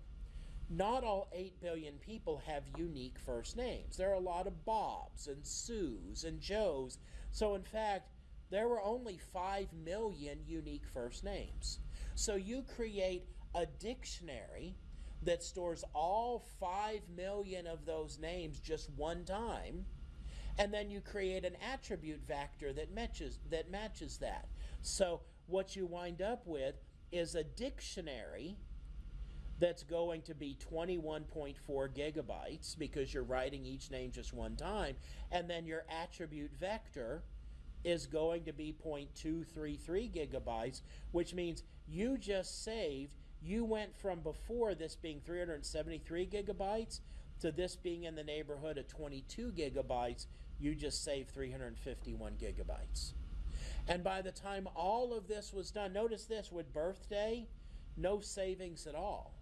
not all 8 billion people have unique first names. There are a lot of Bobs and Sues and Joes. So, in fact, there were only 5 million unique first names. So, you create a dictionary that stores all 5 million of those names just one time and then you create an attribute vector that matches that matches that. So what you wind up with is a dictionary that's going to be 21.4 gigabytes because you're writing each name just one time and then your attribute vector is going to be 0.233 gigabytes which means you just saved you went from before this being 373 gigabytes to this being in the neighborhood of 22 gigabytes, you just saved 351 gigabytes. And by the time all of this was done, notice this with birthday, no savings at all.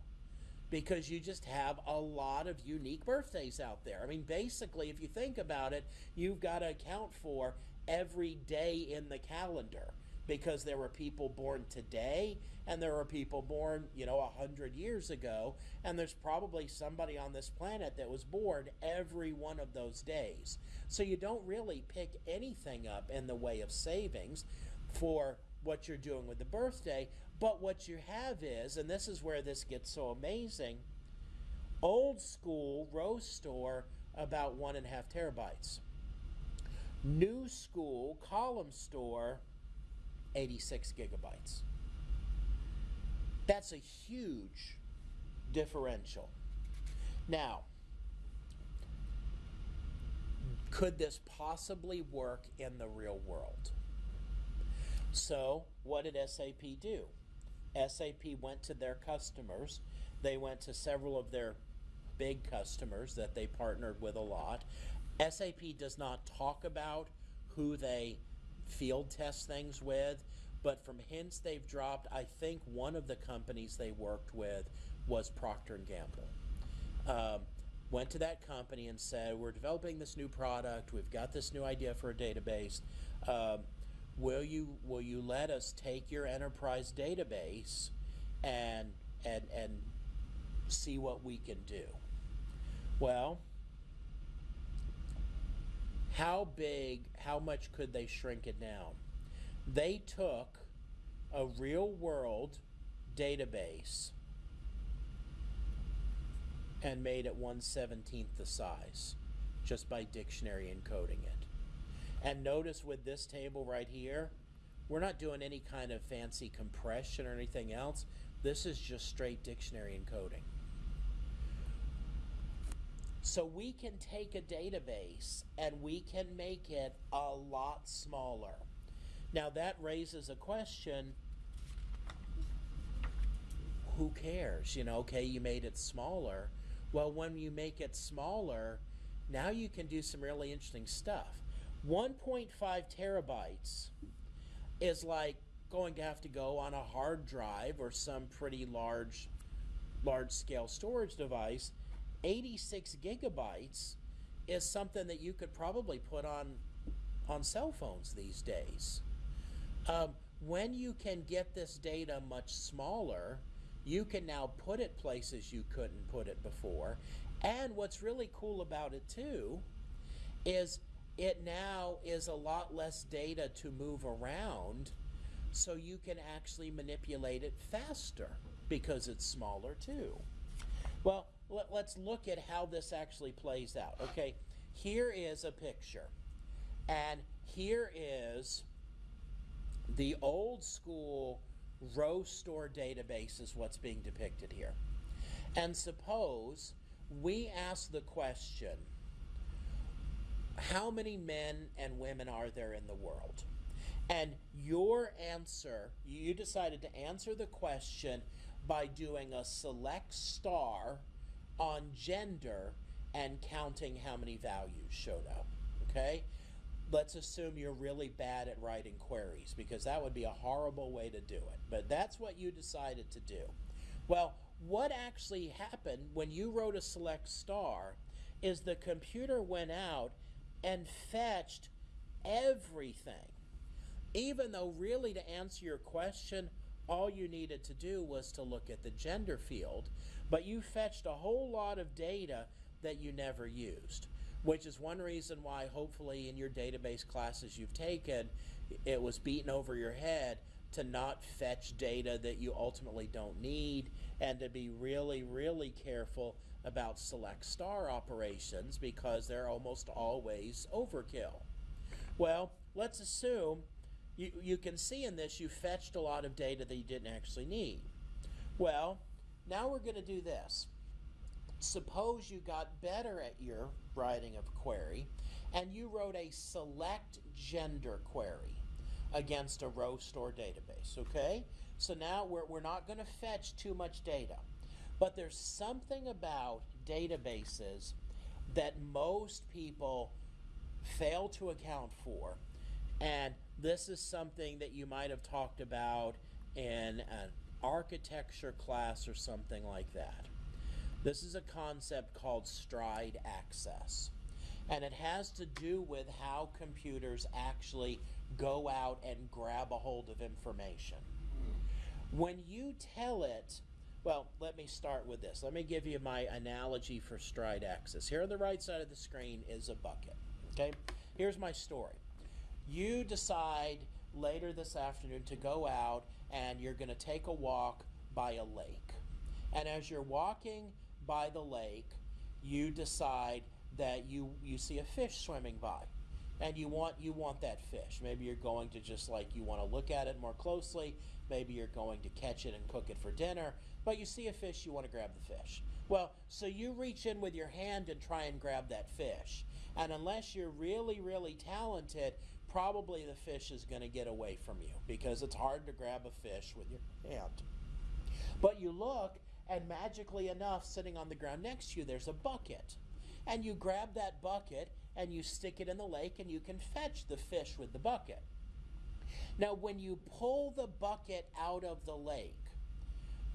Because you just have a lot of unique birthdays out there. I mean, basically, if you think about it, you've got to account for every day in the calendar because there were people born today and there are people born, you know, a hundred years ago, and there's probably somebody on this planet that was born every one of those days. So you don't really pick anything up in the way of savings for what you're doing with the birthday, but what you have is, and this is where this gets so amazing, old school row store about one and a half terabytes. New school column store 86 gigabytes. That's a huge differential. Now, could this possibly work in the real world? So, what did SAP do? SAP went to their customers. They went to several of their big customers that they partnered with a lot. SAP does not talk about who they field test things with. But from hints they've dropped, I think one of the companies they worked with was Procter and Gamble. Um, went to that company and said, "We're developing this new product. We've got this new idea for a database. Um, will you will you let us take your enterprise database and and and see what we can do?" Well, how big, how much could they shrink it down? They took a real world database and made it 117th the size just by dictionary encoding it. And notice with this table right here, we're not doing any kind of fancy compression or anything else. This is just straight dictionary encoding. So we can take a database and we can make it a lot smaller. Now that raises a question who cares? You know, okay, you made it smaller. Well, when you make it smaller, now you can do some really interesting stuff. 1.5 terabytes is like going to have to go on a hard drive or some pretty large large scale storage device 86 gigabytes is something that you could probably put on on cell phones these days. Um, when you can get this data much smaller, you can now put it places you couldn't put it before. And what's really cool about it too is it now is a lot less data to move around so you can actually manipulate it faster because it's smaller too. Well, let, us look at how this actually plays out. Okay, here is a picture, and here is the old school row store database is what's being depicted here. And suppose we ask the question, how many men and women are there in the world? And your answer, you decided to answer the question by doing a select star on gender and counting how many values showed up. Okay? Let's assume you're really bad at writing queries because that would be a horrible way to do it. But that's what you decided to do. Well, what actually happened when you wrote a select star is the computer went out and fetched everything. Even though, really, to answer your question, all you needed to do was to look at the gender field, but you fetched a whole lot of data that you never used, which is one reason why, hopefully, in your database classes you've taken, it was beaten over your head to not fetch data that you ultimately don't need and to be really, really careful about select star operations because they're almost always overkill. Well, let's assume you, you can see in this you fetched a lot of data that you didn't actually need. Well, now we're going to do this. Suppose you got better at your writing of query and you wrote a select gender query against a row store database, okay? So now we're, we're not going to fetch too much data. But there's something about databases that most people fail to account for. And this is something that you might have talked about in an architecture class or something like that. This is a concept called stride access. And it has to do with how computers actually go out and grab a hold of information. When you tell it, well, let me start with this. Let me give you my analogy for stride access. Here on the right side of the screen is a bucket. Okay? Here's my story you decide later this afternoon to go out and you're going to take a walk by a lake. And as you're walking by the lake, you decide that you, you see a fish swimming by and you want you want that fish. Maybe you're going to just like you want to look at it more closely. Maybe you're going to catch it and cook it for dinner. But you see a fish, you want to grab the fish. Well, so you reach in with your hand and try and grab that fish. And unless you're really, really talented, probably the fish is going to get away from you because it's hard to grab a fish with your hand. But you look, and magically enough, sitting on the ground next to you, there's a bucket. And you grab that bucket and you stick it in the lake, and you can fetch the fish with the bucket. Now, when you pull the bucket out of the lake,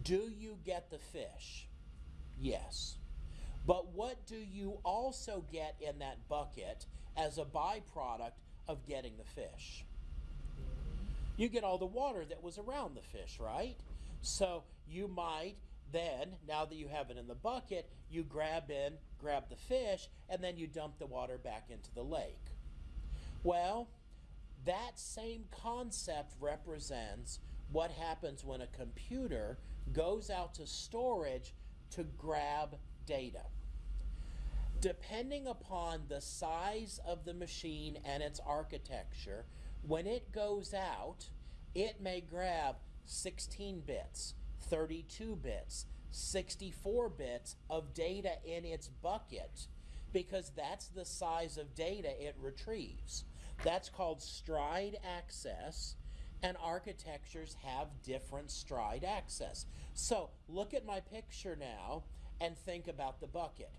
do you get the fish? Yes. But what do you also get in that bucket as a byproduct of getting the fish? You get all the water that was around the fish, right? So you might then, now that you have it in the bucket, you grab in, grab the fish, and then you dump the water back into the lake. Well, that same concept represents what happens when a computer goes out to storage to grab data. Depending upon the size of the machine and its architecture, when it goes out, it may grab 16 bits, 32 bits, 64 bits of data in its bucket because that's the size of data it retrieves. That's called stride access, and architectures have different stride access. So look at my picture now and think about the bucket.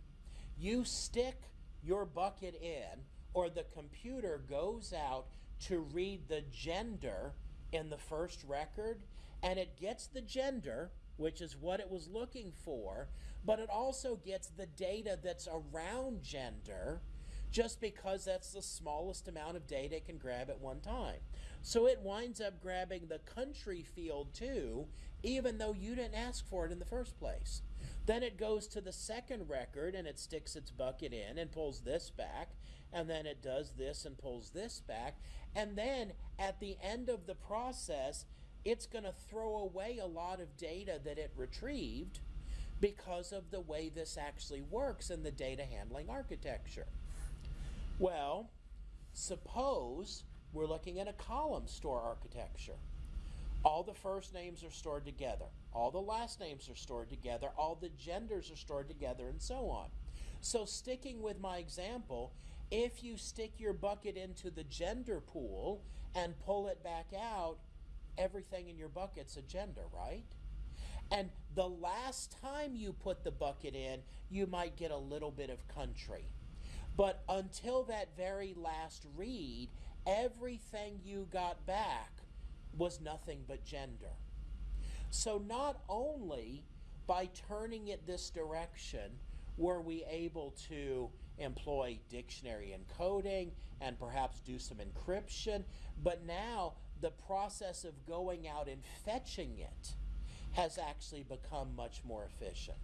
You stick your bucket in, or the computer goes out to read the gender in the first record, and it gets the gender, which is what it was looking for, but it also gets the data that's around gender just because that's the smallest amount of data it can grab at one time. So it winds up grabbing the country field too, even though you didn't ask for it in the first place. Then it goes to the second record and it sticks its bucket in and pulls this back, and then it does this and pulls this back. And then at the end of the process, it's going to throw away a lot of data that it retrieved because of the way this actually works in the data handling architecture. Well, suppose we're looking at a column store architecture. All the first names are stored together. All the last names are stored together. All the genders are stored together, and so on. So, sticking with my example, if you stick your bucket into the gender pool and pull it back out, everything in your bucket's a gender, right? And the last time you put the bucket in, you might get a little bit of country. But until that very last read, everything you got back was nothing but gender. So not only by turning it this direction were we able to employ dictionary encoding and perhaps do some encryption, but now the process of going out and fetching it has actually become much more efficient.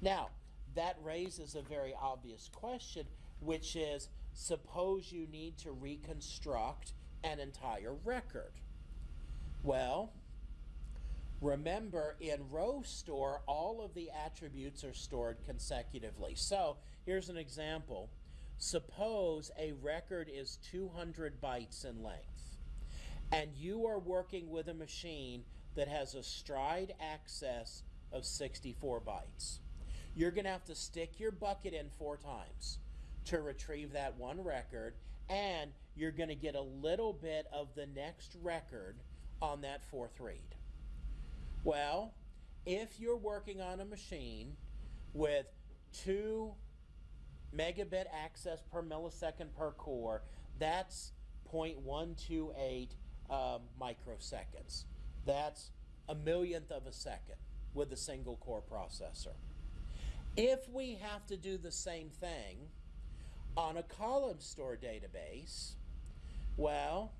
Now, that raises a very obvious question, which is suppose you need to reconstruct an entire record. Well, remember in row store, all of the attributes are stored consecutively. So here's an example. Suppose a record is 200 bytes in length, and you are working with a machine that has a stride access of 64 bytes. You're going to have to stick your bucket in four times to retrieve that one record, and you're going to get a little bit of the next record on that fourth read. Well, if you're working on a machine with two megabit access per millisecond per core, that's 0.128 um, microseconds. That's a millionth of a second with a single core processor. If we have to do the same thing on a column store database, well,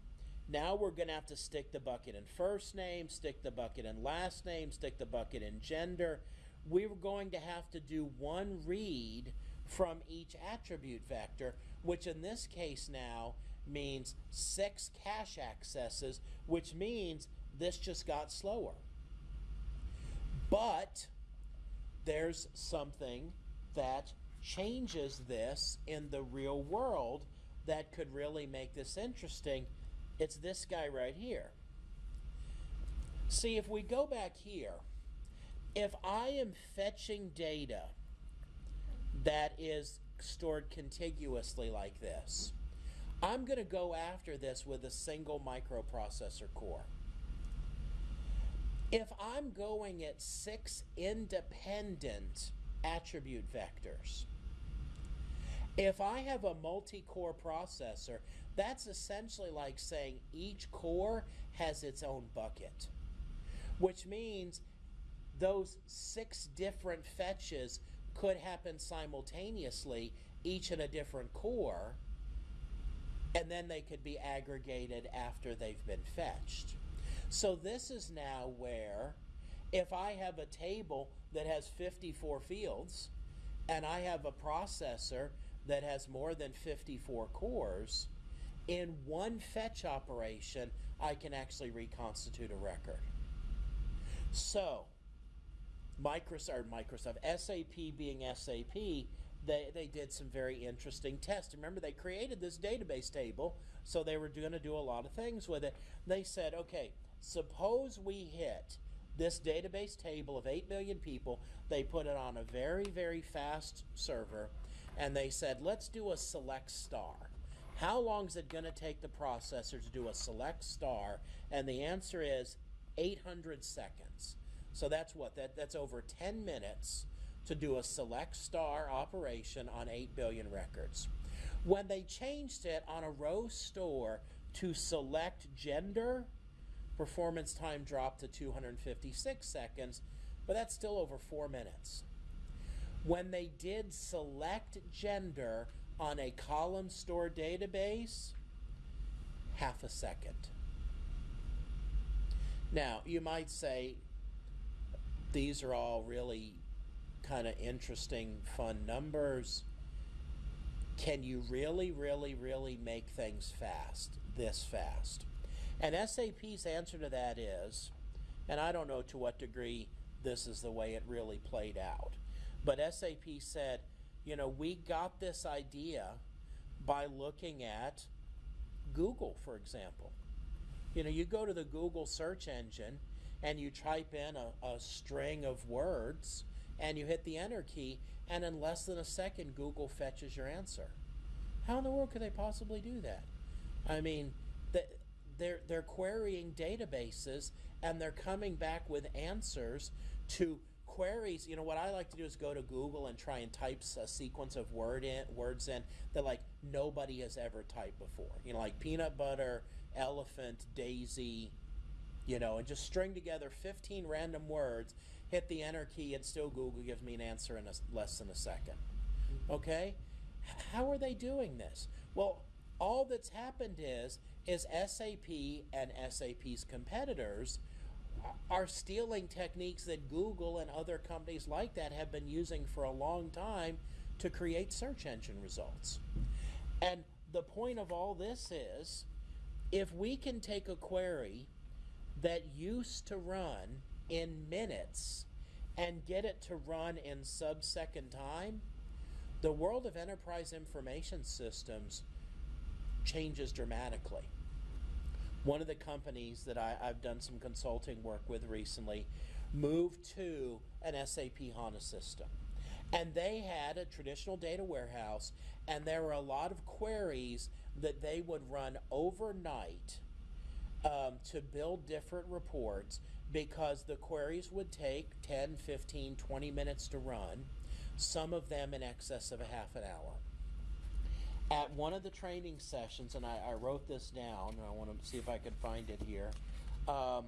now we're going to have to stick the bucket in first name, stick the bucket in last name, stick the bucket in gender. We're going to have to do one read from each attribute vector, which in this case now means six cache accesses, which means this just got slower. But there's something that changes this in the real world that could really make this interesting. It's this guy right here. See, if we go back here, if I am fetching data that is stored contiguously like this, I'm going to go after this with a single microprocessor core. If I'm going at six independent attribute vectors, if I have a multi core processor, That's essentially like saying each core has its own bucket, which means those six different fetches could happen simultaneously, each in a different core, and then they could be aggregated after they've been fetched. So this is now where if I have a table that has 54 fields and I have a processor that has more than 54 cores, in one fetch operation, I can actually reconstitute a record. So, Microsoft, Microsoft, SAP being SAP, they, they did some very interesting tests. Remember, they created this database table, so they were going to do a lot of things with it. They said, okay, suppose we hit this database table of 8 million people. They put it on a very, very fast server, and they said, let's do a select star. How long is it going to take the processor to do a select star? And the answer is 800 seconds. So that's what? That, that's over 10 minutes to do a select star operation on 8 billion records. When they changed it on a row store to select gender, performance time dropped to 256 seconds, but that's still over four minutes. When they did select gender on a column store database, half a second. Now, you might say these are all really kind of interesting, fun numbers. Can you really, really, really make things fast, this fast? And SAP's answer to that is, and I don't know to what degree this is the way it really played out, but SAP said, you know, we got this idea by looking at Google, for example. You know, you go to the Google search engine and you type in a, a string of words and you hit the enter key, and in less than a second, Google fetches your answer. How in the world could they possibly do that? I mean, the, they're, they're querying databases and they're coming back with answers to queries. You know, what I like to do is go to Google and try and type a sequence of word in, words in that like nobody has ever typed before. You know, like peanut butter, elephant, daisy, you know, and just string together 15 random words, hit the enter key, and still Google gives me an answer in a, less than a second. Okay? How are they doing this? Well, all that's happened is is SAP and SAP's competitors are stealing techniques that Google and other companies like that have been using for a long time to create search engine results. And the point of all this is if we can take a query that used to run in minutes and get it to run in sub-second time, the world of enterprise information systems changes dramatically. One of the companies that I, have done some consulting work with recently moved to an SAP HANA system. And they had a traditional data warehouse, and there were a lot of queries that they would run overnight um, to build different reports because the queries would take 10, 15, 20 minutes to run, some of them in excess of a half an hour. At one of the training sessions, and I, I wrote this down, and I want to see if I can find it here. Um,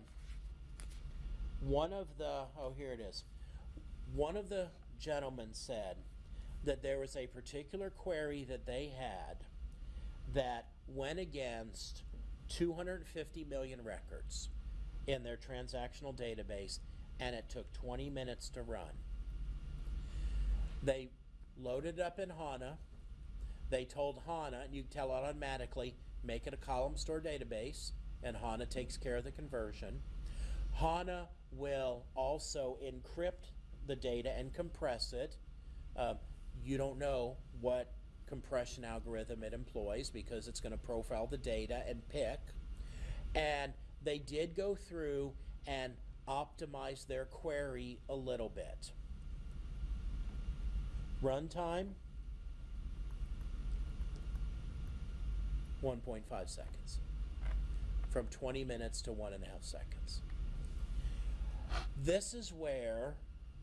one of the, oh, here it is. One of the gentlemen said that there was a particular query that they had that went against 250 million records in their transactional database, and it took 20 minutes to run. They loaded it up in HANA. They told HANA, and you tell it automatically, make it a column store database, and HANA takes care of the conversion. HANA will also encrypt the data and compress it. Uh, you don't know what compression algorithm it employs because it's going to profile the data and pick. And they did go through and optimize their query a little bit. Runtime 1.5 seconds. From 20 minutes to one and a half seconds. This is where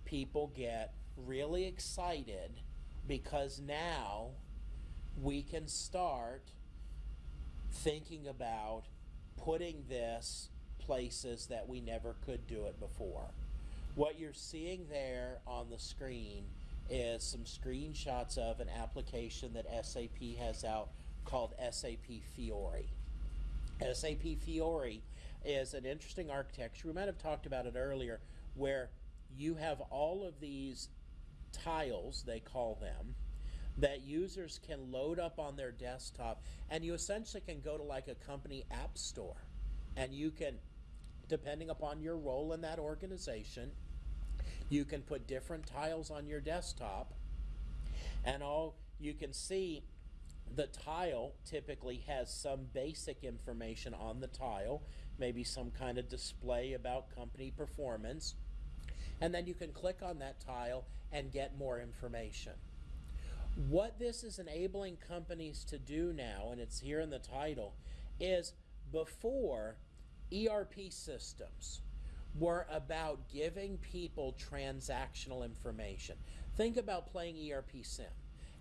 people get really excited because now we can start thinking about putting this places that we never could do it before. What you're seeing there on the screen is some screenshots of an application that SAP has out called SAP Fiori. SAP Fiori is an interesting architecture. We might have talked about it earlier, where you have all of these tiles, they call them, that users can load up on their desktop, and you essentially can go to like a company app store, and you can, depending upon your role in that organization, you can put different tiles on your desktop, and all you can see the tile typically has some basic information on the tile, maybe some kind of display about company performance. And then you can click on that tile and get more information. What this is enabling companies to do now, and it's here in the title, is before ERP systems were about giving people transactional information. Think about playing ERP Sim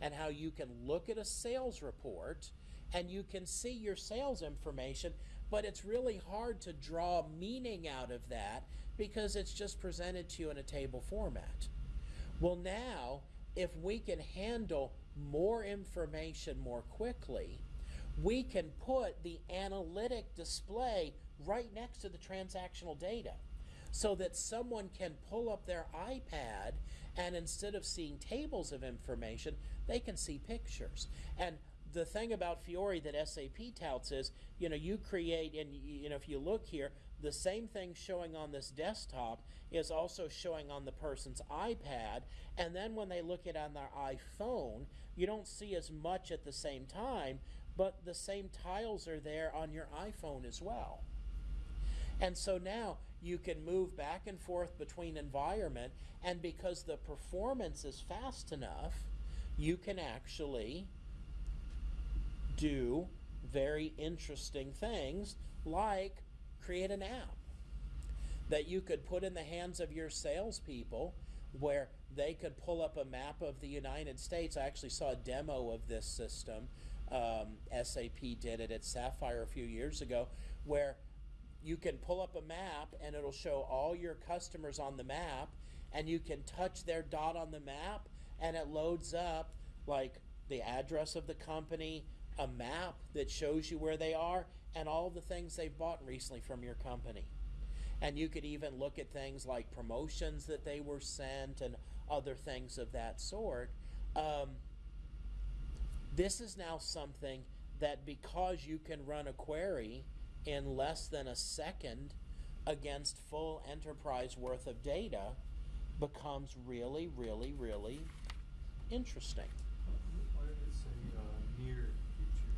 and how you can look at a sales report and you can see your sales information, but it's really hard to draw meaning out of that because it's just presented to you in a table format. Well, now, if we can handle more information more quickly, we can put the analytic display right next to the transactional data so that someone can pull up their iPad and instead of seeing tables of information, they can see pictures. And the thing about Fiori that SAP touts is, you know, you create, and you know, if you look here, the same thing showing on this desktop is also showing on the person's iPad. And then when they look at it on their iPhone, you don't see as much at the same time, but the same tiles are there on your iPhone as well. And so now you can move back and forth between environment, and because the performance is fast enough, you can actually do very interesting things like create an app that you could put in the hands of your salespeople where they could pull up a map of the United States. I actually saw a demo of this system. Um, SAP did it at Sapphire a few years ago, where you can pull up a map and it'll show all your customers on the map, and you can touch their dot on the map, and it loads up like the address of the company, a map that shows you where they are, and all the things they've bought recently from your company. And you could even look at things like promotions that they were sent and other things of that sort. Um, this is now something that because you can run a query in less than a second against full enterprise worth of data becomes really, really, really interesting. Why did it say, uh, near future?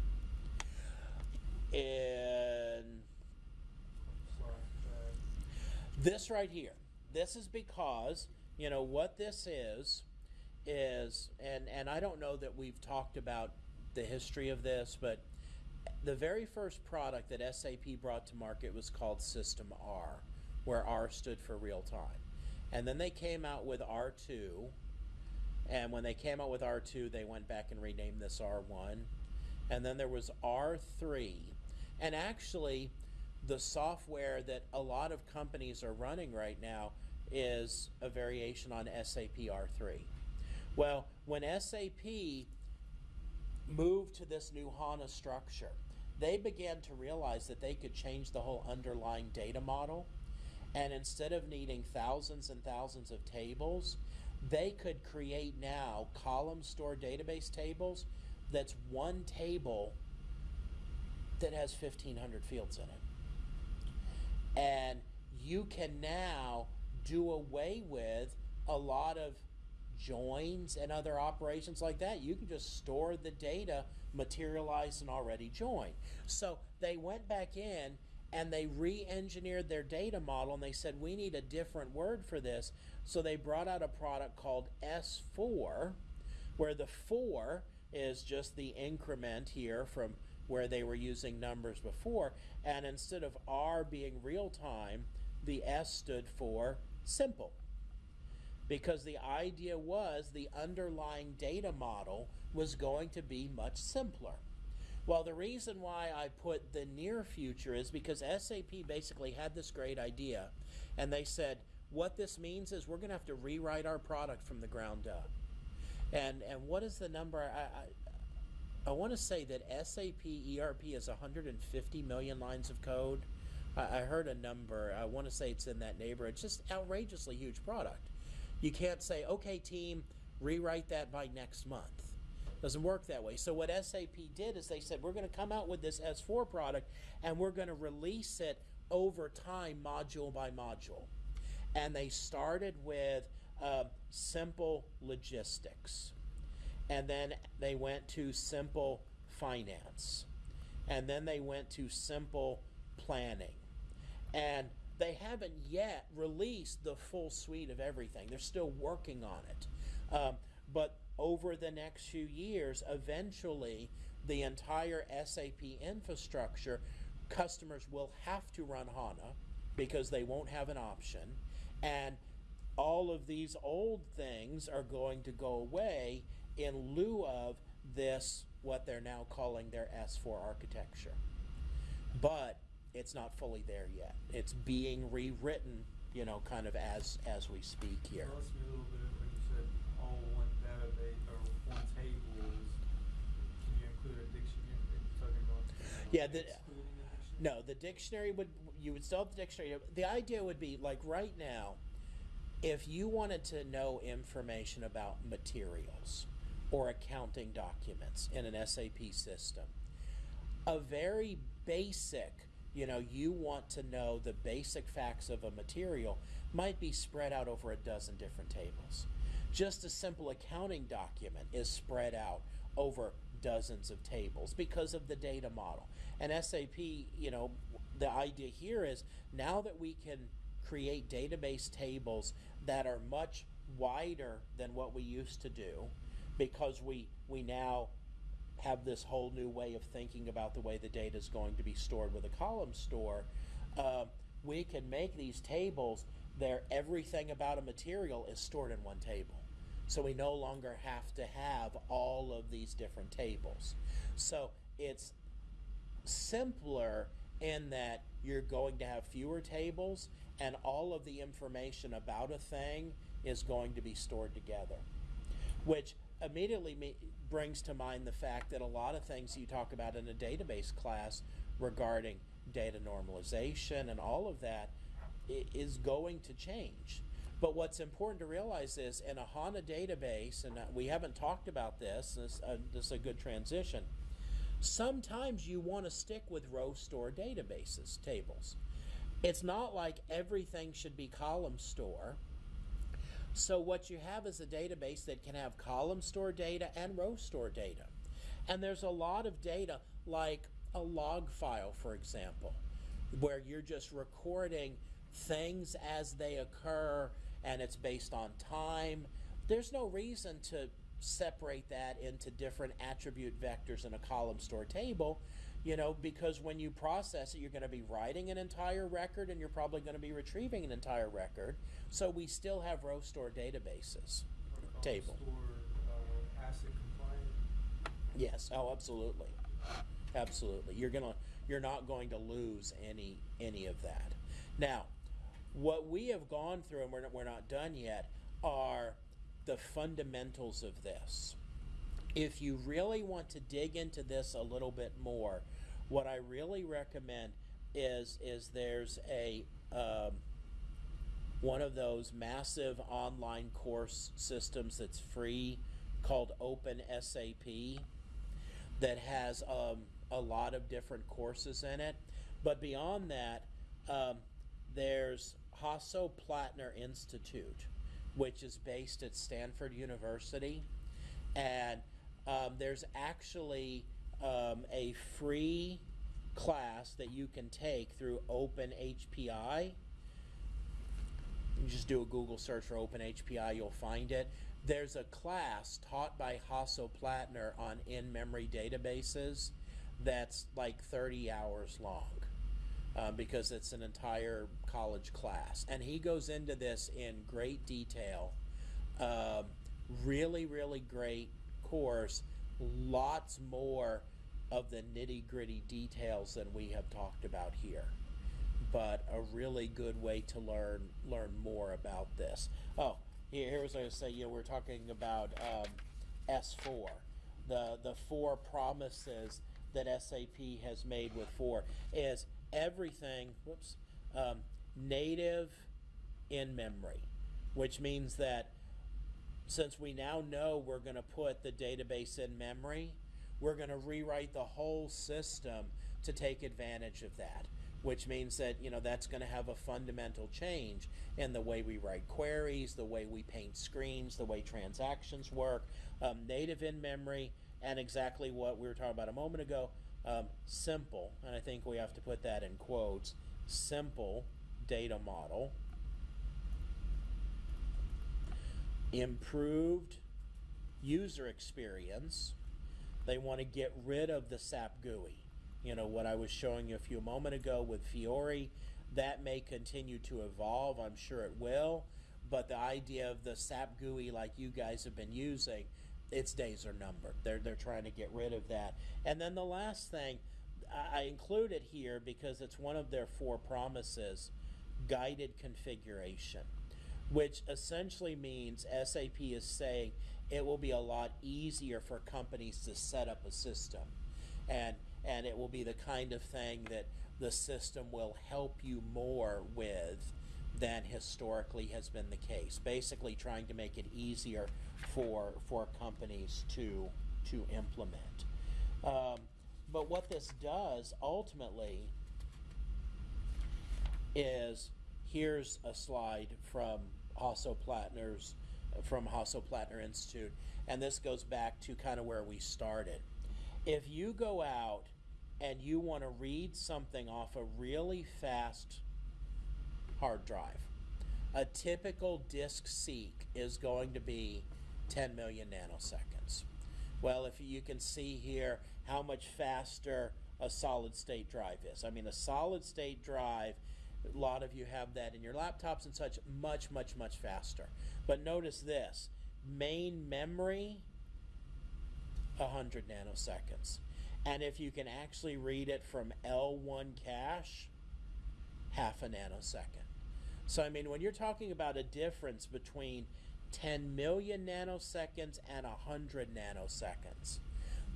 And this right here, this is because, you know, what this is, is, and, and I don't know that we've talked about the history of this, but the very first product that SAP brought to market was called System R, where R stood for real time. And then they came out with R2, and when they came out with R2, they went back and renamed this R1. And then there was R3. And actually, the software that a lot of companies are running right now is a variation on SAP R3. Well, when SAP moved to this new HANA structure, they began to realize that they could change the whole underlying data model. And instead of needing thousands and thousands of tables, they could create now column store database tables that's one table that has 1,500 fields in it. And you can now do away with a lot of joins and other operations like that. You can just store the data materialized and already joined. So they went back in and they re-engineered their data model and they said we need a different word for this. So they brought out a product called S4 where the 4 is just the increment here from where they were using numbers before and instead of R being real time, the S stood for simple because the idea was the underlying data model was going to be much simpler. Well, the reason why I put the near future is because SAP basically had this great idea, and they said, what this means is we're going to have to rewrite our product from the ground up. And and what is the number? I I, I want to say that SAP ERP is 150 million lines of code. I, I heard a number. I want to say it's in that neighborhood. It's just outrageously huge product. You can't say, okay, team, rewrite that by next month. Doesn't work that way. So what SAP did is they said we're going to come out with this S4 product and we're going to release it over time, module by module. And they started with uh, simple logistics, and then they went to simple finance, and then they went to simple planning, and they haven't yet released the full suite of everything. They're still working on it. Um, but over the next few years, eventually, the entire SAP infrastructure, customers will have to run HANA because they won't have an option. And all of these old things are going to go away in lieu of this, what they're now calling their S4 architecture. But it's not fully there yet. It's being rewritten, you know, kind of as as we speak here. Lost me a little bit when you said all one database or one table is, can you include a dictionary? Talking about? Yeah, the- excluding a dictionary? No, the dictionary would you would still have the dictionary. The idea would be like right now, if you wanted to know information about materials or accounting documents in an SAP system, a very basic, you know, you want to know the basic facts of a material might be spread out over a dozen different tables. Just a simple accounting document is spread out over dozens of tables because of the data model. And SAP, you know, the idea here is now that we can create database tables that are much wider than what we used to do because we we now have this whole new way of thinking about the way the data is going to be stored with a column store, uh, we can make these tables there everything about a material is stored in one table. So we no longer have to have all of these different tables. So it's simpler in that you're going to have fewer tables and all of the information about a thing is going to be stored together. Which immediately me- brings to mind the fact that a lot of things you talk about in a database class regarding data normalization and all of that is going to change. But what's important to realize is in a HANA database, and uh, we haven't talked about this, this, uh, this is a good transition. Sometimes you want to stick with row store databases, tables. It's not like everything should be column store. So what you have is a database that can have column store data and row store data. And there's a lot of data like a log file, for example, where you're just recording things as they occur and it's based on time. There's no reason to separate that into different attribute vectors in a column store table, you know, because when you process it, you're going to be writing an entire record and you're probably going to be retrieving an entire record. So we still have row store databases. Table. Store, uh. Yes, oh, absolutely, absolutely. You're gonna, you're not going to lose any any of that. Now, what we have gone through, and we're not, we're not done yet, are the fundamentals of this. If you really want to dig into this a little bit more, what I really recommend is is there's a um, one of those massive online course systems that's free called Open SAP that has um, a lot of different courses in it. But beyond that, um, there's Hasso Plattner Institute, which is based at Stanford University. And um, there's actually um, a free class that you can take through Open HPI. You just do a Google search for Open HPI, you'll find it. There's a class taught by Hasso Plattner on in-memory databases that's like 30 hours long um, because it's an entire college class. And he goes into this in great detail. Um, really, really great course. Lots more of the nitty gritty details than we have talked about here. But a really good way to learn learn more about this. Oh, here, here's what I was say. You know, we're talking about um, S4, the the four promises that SAP has made with four is everything. Whoops, um, native in memory, which means that since we now know we're going to put the database in memory, we're going to rewrite the whole system to take advantage of that. Which means that you know that's going to have a fundamental change in the way we write queries, the way we paint screens, the way transactions work. Um, native in memory, and exactly what we were talking about a moment ago. Um, simple, and I think we have to put that in quotes. Simple data model improved user experience. They want to get rid of the SAP GUI. You know, what I was showing you a few moment ago with Fiori, that may continue to evolve. I'm sure it will. But the idea of the SAP GUI like you guys have been using, its days are numbered. They're, they're trying to get rid of that. And then the last thing, I I include it here because it's one of their four promises guided configuration which essentially means SAP is saying it will be a lot easier for companies to set up a system. And, and it will be the kind of thing that the system will help you more with than historically has been the case. Basically trying to make it easier for, for companies to, to implement. Um, but what this does ultimately is here's a slide from Hasso Plattner's from Hasso Plattner Institute, and this goes back to kind of where we started. If you go out and you want to read something off a really fast hard drive, a typical disk seek is going to be 10 million nanoseconds. Well, if you can see here how much faster a solid state drive is. I mean, a solid state drive a lot of you have that in your laptops and such, much, much, much faster. But notice this main memory, 100 nanoseconds. And if you can actually read it from L1 cache, half a nanosecond. So, I mean, when you're talking about a difference between 10 million nanoseconds and 100 nanoseconds,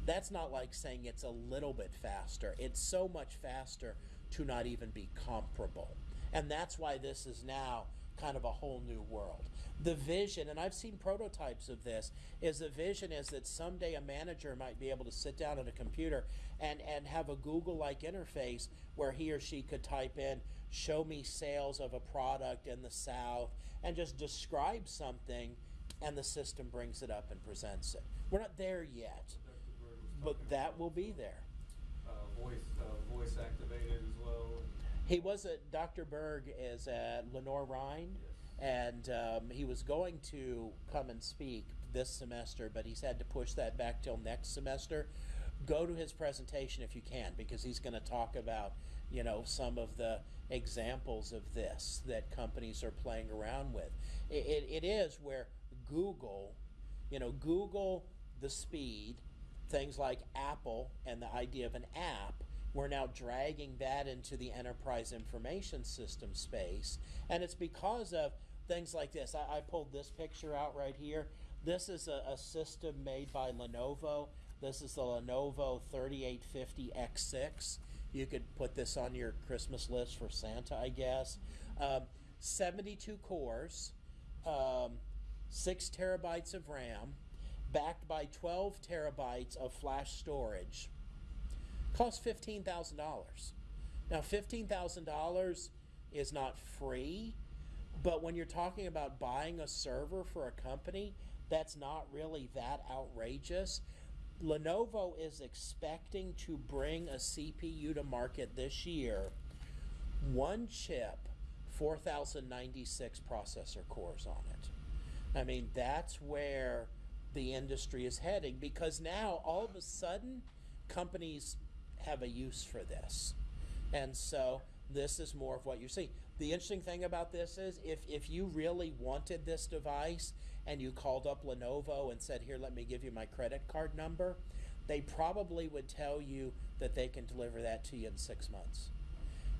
that's not like saying it's a little bit faster. It's so much faster to not even be comparable. And that's why this is now kind of a whole new world. The vision, and I've seen prototypes of this, is the vision is that someday a manager might be able to sit down at a computer and, and have a Google like interface where he or she could type in, show me sales of a product in the South, and just describe something, and the system brings it up and presents it. We're not there yet, Dr. Berg was but that will be there. Uh, voice, uh, voice activated. He was at Dr. Berg is at Lenoir-Rhyne, and um, he was going to come and speak this semester, but he's had to push that back till next semester. Go to his presentation if you can, because he's going to talk about, you know, some of the examples of this that companies are playing around with. It, it, it is where Google, you know, Google the speed, things like Apple and the idea of an app we're now dragging that into the enterprise information system space. And it's because of things like this. I, I pulled this picture out right here. This is a, a system made by Lenovo. This is the Lenovo 3850X6. You could put this on your Christmas list for Santa, I guess. Um, 72 cores, um, 6 terabytes of RAM, backed by 12 terabytes of flash storage costs fifteen thousand dollars. Now, fifteen thousand dollars is not free, but when you're talking about buying a server for a company, that's not really that outrageous. Lenovo is expecting to bring a CPU to market this year, one chip, 4096 processor cores on it. I mean, that's where the industry is heading because now all of a sudden companies have a use for this. And so this is more of what you see. The interesting thing about this is if, if you really wanted this device and you called up Lenovo and said, Here, let me give you my credit card number, they probably would tell you that they can deliver that to you in six months.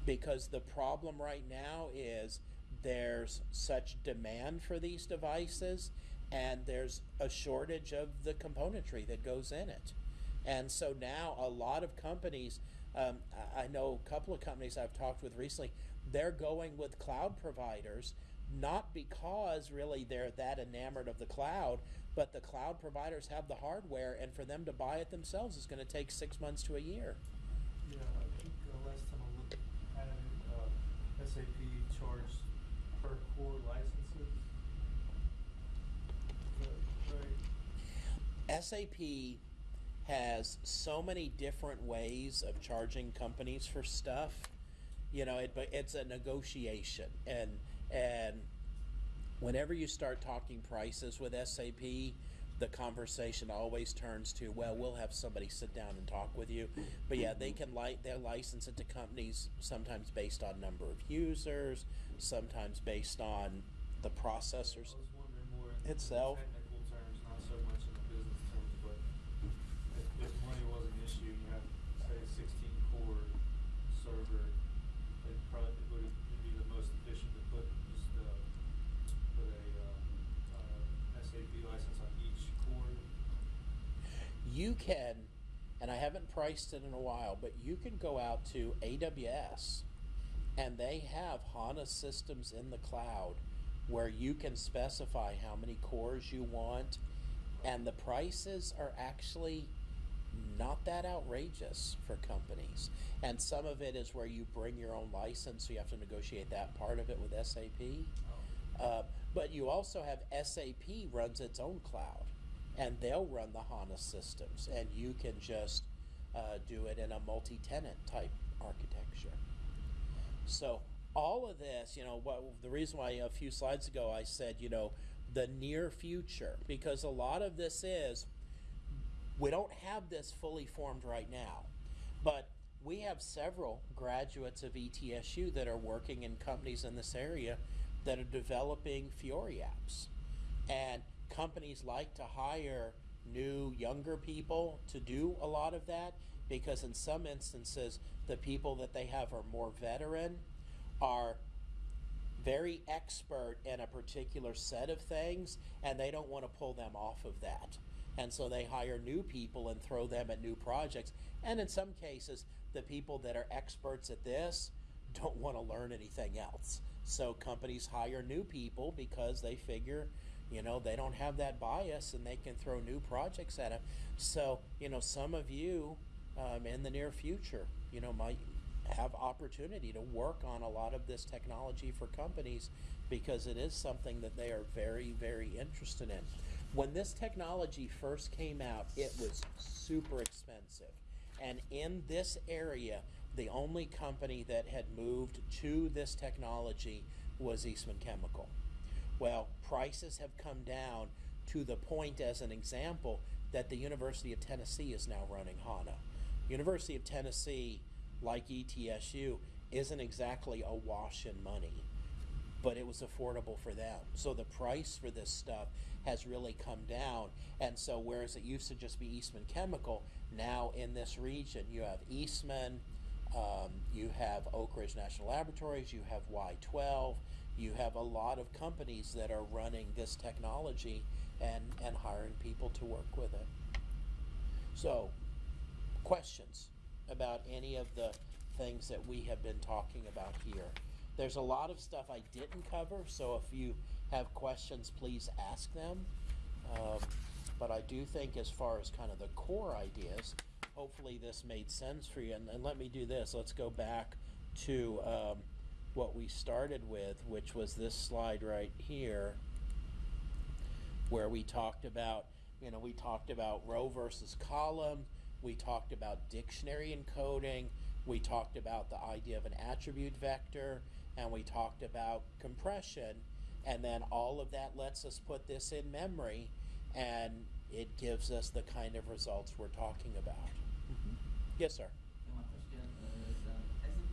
Because the problem right now is there's such demand for these devices and there's a shortage of the componentry that goes in it. And so now a lot of companies, um, I know a couple of companies I've talked with recently, they're going with cloud providers, not because really they're that enamored of the cloud, but the cloud providers have the hardware, and for them to buy it themselves is going to take six months to a year. Yeah, I think uh, last time I looked at it, uh, SAP charged per core licenses. Right? SAP has so many different ways of charging companies for stuff. You know, it, it's a negotiation, and and whenever you start talking prices with SAP, the conversation always turns to, well, we'll have somebody sit down and talk with you. But yeah, they can li- license it to companies sometimes based on number of users, sometimes based on the processors. Itself. technical terms, not so much in the business terms, but if, if money was an issue, you have, say, a sixteen core server, it probably, it would it'd be the most efficient to put just, uh, put a, uh, uh, SAP license on each core. You can, and I haven't priced it in a while, but you can go out to AWS and they have HANA systems in the cloud where you can specify how many cores you want, and the prices are actually not that outrageous for companies. And some of it is where you bring your own license, so you have to negotiate that part of it with SAP. Uh, but you also have SAP runs its own cloud, and they'll run the HANA systems, and you can just uh, do it in a multi-tenant type architecture. So all of this, you know, what the reason why a few slides ago I said, you know, the near future, because a lot of this is we don't have this fully formed right now, but we have several graduates of ETSU that are working in companies in this area that are developing Fiori apps. And companies like to hire new, younger people to do a lot of that because, in some instances, the people that they have are more veteran, are very expert in a particular set of things, and they don't want to pull them off of that. And so they hire new people and throw them at new projects. And in some cases, the people that are experts at this don't want to learn anything else. So companies hire new people because they figure, you know, they don't have that bias and they can throw new projects at them. So, you know, some of you um, in the near future, you know, might have opportunity to work on a lot of this technology for companies because it is something that they are very, very interested in. When this technology first came out, it was super expensive. And in this area, the only company that had moved to this technology was Eastman Chemical. Well, prices have come down to the point, as an example, that the University of Tennessee is now running HANA. University of Tennessee, like ETSU, isn't exactly a wash in money, but it was affordable for them. So the price for this stuff has really come down. And so, whereas it used to just be Eastman Chemical, now in this region, you have Eastman, um, you have Oak Ridge National Laboratories, you have Y12, you have a lot of companies that are running this technology and, and hiring people to work with it. So, questions about any of the things that we have been talking about here? There's a lot of stuff I didn't cover, so if you have questions, please ask them. Um, but I do think, as far as kind of the core ideas, hopefully this made sense for you. And, and let me do this. Let's go back to um, what we started with, which was this slide right here, where we talked about, you know, we talked about row versus column. We talked about dictionary encoding. We talked about the idea of an attribute vector, and we talked about compression. And then all of that lets us put this in memory, and it gives us the kind of results we're talking about. Mm-hmm. Yes, sir. And my question is, um, SAP,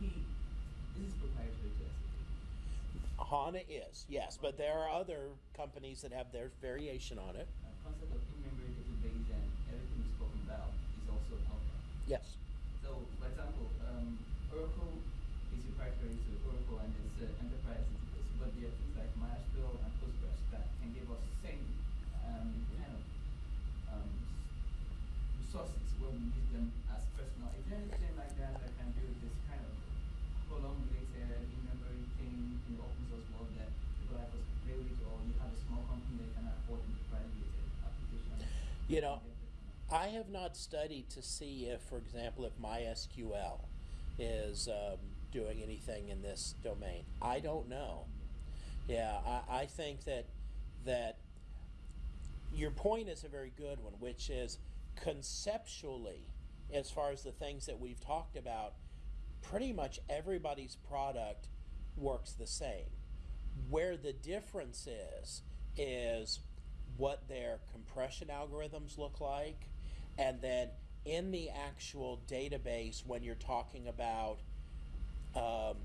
this is proprietary to SAP. HANA is, yes, but there are other companies that have their variation on it. Uh, concept of in-memory database and everything we spoken about is all Yes. So, for example, um, Oracle is proprietary to Oracle and it's uh, enterprise database, but there are things like MySQL and Postgres that can give us same um, kind of um, s- resources when we use them as personal. Is there anything like that that can do this kind of column-related in-memory thing in the open source world that people like us can play with, or you have a small company that can afford enterprise-related applications? You know, I have not studied to see if, for example, if MySQL is um, doing anything in this domain. I don't know. Yeah, I, I think that that your point is a very good one, which is conceptually, as far as the things that we've talked about, pretty much everybody's product works the same. Where the difference is, is what their compression algorithms look like, and then in the actual database, when you're talking about um,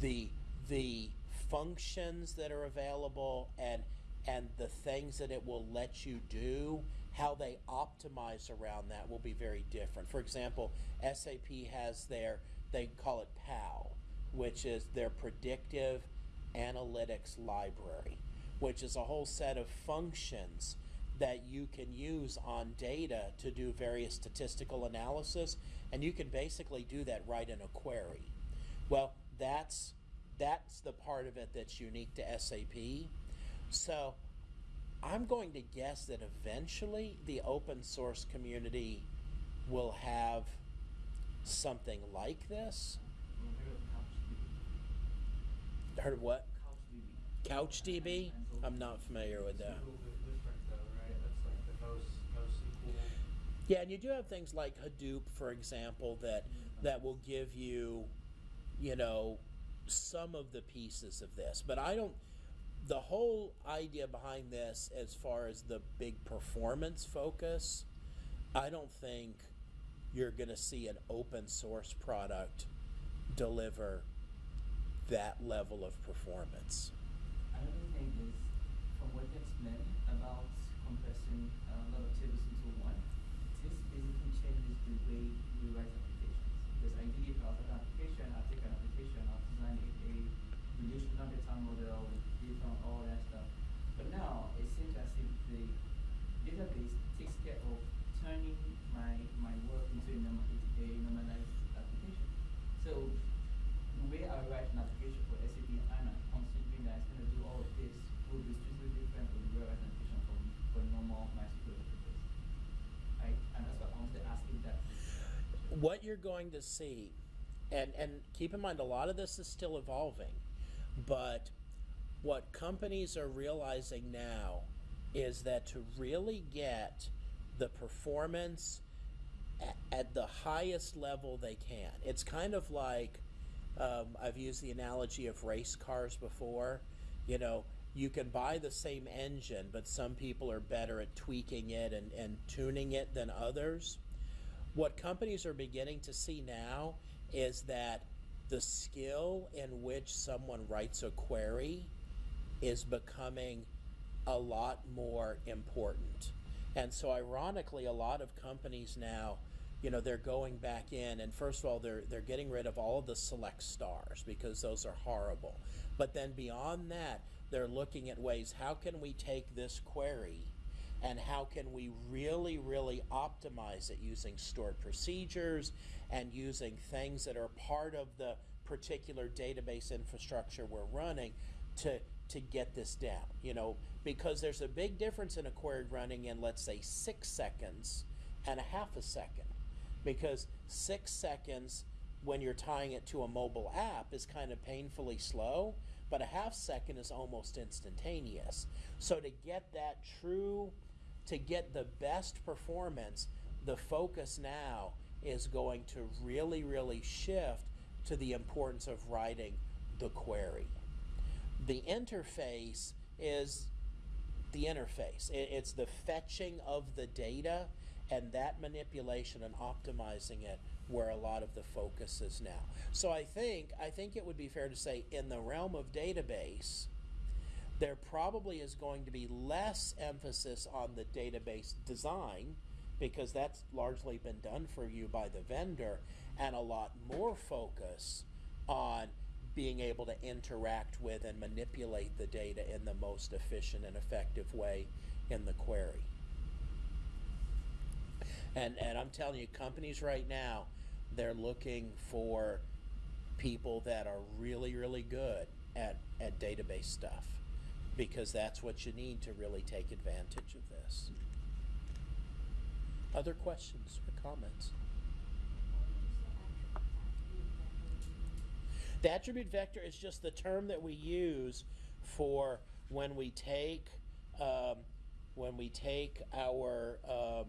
the the functions that are available and and the things that it will let you do how they optimize around that will be very different. For example sap has their they call it PAL, which is their predictive analytics library which is a whole set of functions that you can use on data to do various statistical analysis and you can basically do that right in a query well, that's that's the part of it that's unique to SAP. So, I'm going to guess that eventually the open source community will have something like this. Heard of what? CouchDB. CouchDB? I'm not familiar with that. little bit different though, right? That's like the most, NoSQL. Yeah, and you do have things like Hadoop, for example, that mm-hmm. that will give you, you know, some of the pieces of this. But I don't. The whole idea behind this, as far as the big performance focus, I don't think you're going to see an open source product deliver that level of performance. Explained about compressing uh, a lot of tables into one, this basically changes the way we write applications. Because ideally, if I have an application, I'll take an application, I'll design a, a relational data model, data, all that stuff. But now, it seems as if the database takes care of turning my, my work into a, normal, a normalized application. So the way I write an application for SAP HANA, considering that it's going to do all of this, will be strictly different from the way I write an application from, for a normal MySQL database. Right? And that's what I wanted to ask if that. What you're going to see and and keep in mind a lot of this is still evolving but what companies are realizing now is that to really get the performance at, at the highest level they can it's kind of like um, i've used the analogy of race cars before you know you can buy the same engine but some people are better at tweaking it and, and tuning it than others what companies are beginning to see now is that the skill in which someone writes a query is becoming a lot more important. And so ironically a lot of companies now, you know, they're going back in and first of all they're they're getting rid of all the select stars because those are horrible. But then beyond that, they're looking at ways how can we take this query and how can we really, really optimize it using stored procedures and using things that are part of the particular database infrastructure we're running to to get this down. You know, because there's a big difference in a query running in let's say six seconds and a half a second. Because six seconds when you're tying it to a mobile app is kind of painfully slow, but a half second is almost instantaneous. So to get that true to get the best performance, the focus now is going to really, really shift to the importance of writing the query. The interface is the interface. It's the fetching of the data and that manipulation and optimizing it where a lot of the focus is now. So I think I think it would be fair to say in the realm of database, there probably is going to be less emphasis on the database design because that's largely been done for you by the vendor, and a lot more focus on being able to interact with and manipulate the data in the most efficient and effective way in the query. And and I'm telling you, companies right now, they're looking for people that are really, really good at, at database stuff. Because that's what you need to really take advantage of this. Other questions or comments? The attribute vector is just the term that we use for when we take um, when we take our um,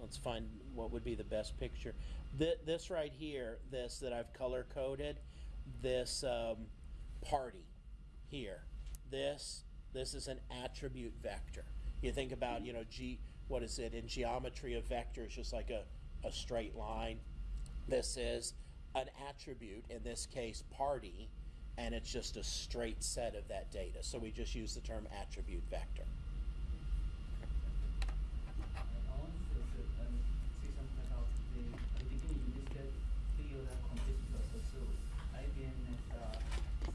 let's find what would be the best picture. Th- this right here, this that I've color coded, this um, party here. This this is an attribute vector. You think about you know g what is it in geometry? A vector is just like a, a straight line. This is an attribute, in this case party, and it's just a straight set of that data. So we just use the term attribute vector. I want to uh, um, say something about the, at the beginning you listed three other competitors or so. IBM, Meta,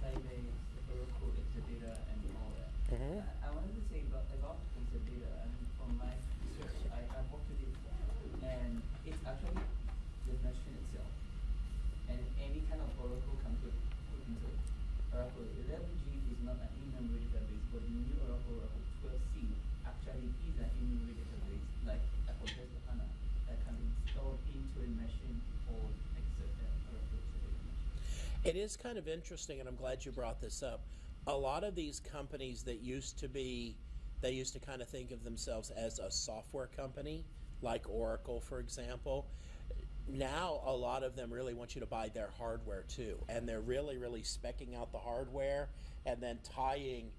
Sybase, Oracle, Exadata, and all that. Mhm. I, I wanted to say about, about Exadata, and from my research, I, I worked with it, and it's actually the machine itself. And any kind of Oracle can put, put into it. Oracle 11G is not an in-memory database, but the new Oracle, Oracle 12C, actually is an in-memory database, like Apple Test HANA, that can be installed into a machine or Excel, uh, Oracle Exadata machine. It is kind of interesting, and I'm glad you brought this up. A lot of these companies that used to be, they used to kind of think of themselves as a software company, like Oracle, for example. Now, a lot of them really want you to buy their hardware too, and they're really, really specking out the hardware and then tying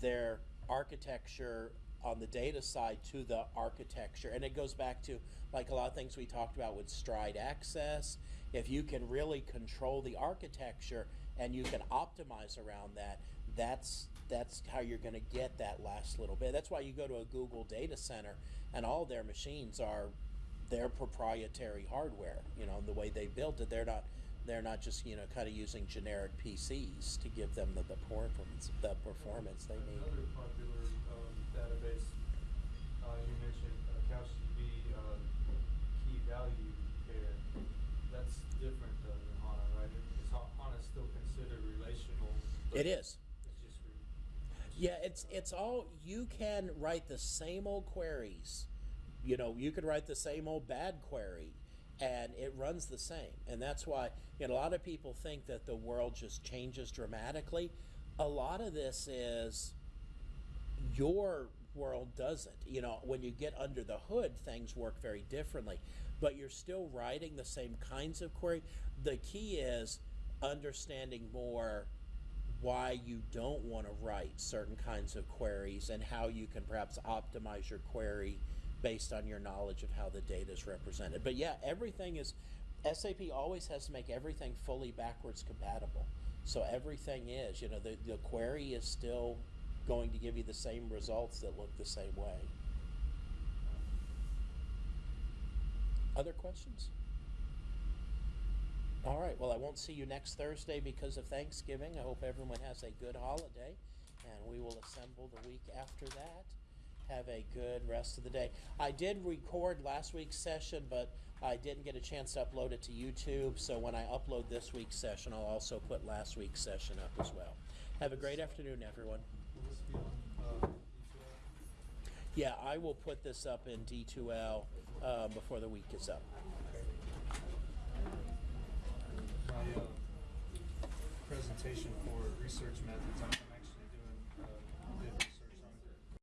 their architecture on the data side to the architecture. And it goes back to like a lot of things we talked about with stride access. If you can really control the architecture and you can optimize around that, that's that's how you're going to get that last little bit. That's why you go to a Google data center and all their machines are their proprietary hardware. You know, the way they built it, they're not they're not just you know kind of using generic PCs to give them the, the performance the performance they need. Another popular um, database, uh, you mentioned uh, CouchDB uh, key value pair. That's different though than HANA, right? Is Ha- HANA still considered relational? but It is. It's just re- Yeah, it's it's all you can write the same old queries. You know, you could write the same old bad query and it runs the same. And that's why you know, a lot of people think that the world just changes dramatically. A lot of this is your world doesn't. You know, when you get under the hood, things work very differently. But you're still writing the same kinds of query. The key is understanding more why you don't want to write certain kinds of queries and how you can perhaps optimize your query based on your knowledge of how the data is represented. But yeah, everything is SAP always has to make everything fully backwards compatible. So everything is, you know, the, the query is still going to give you the same results that look the same way. Other questions? All right. Well, I won't see you next Thursday because of Thanksgiving. I hope everyone has a good holiday, and we will assemble the week after that. Have a good rest of the day. I did record last week's session, but I didn't get a chance to upload it to YouTube. So when I upload this week's session, I'll also put last week's session up as well. Have a great afternoon, everyone. Will this be on, D2L? Yeah, I will put this up in D2L uh, before the week is up. My uh, Uh, presentation for research methods,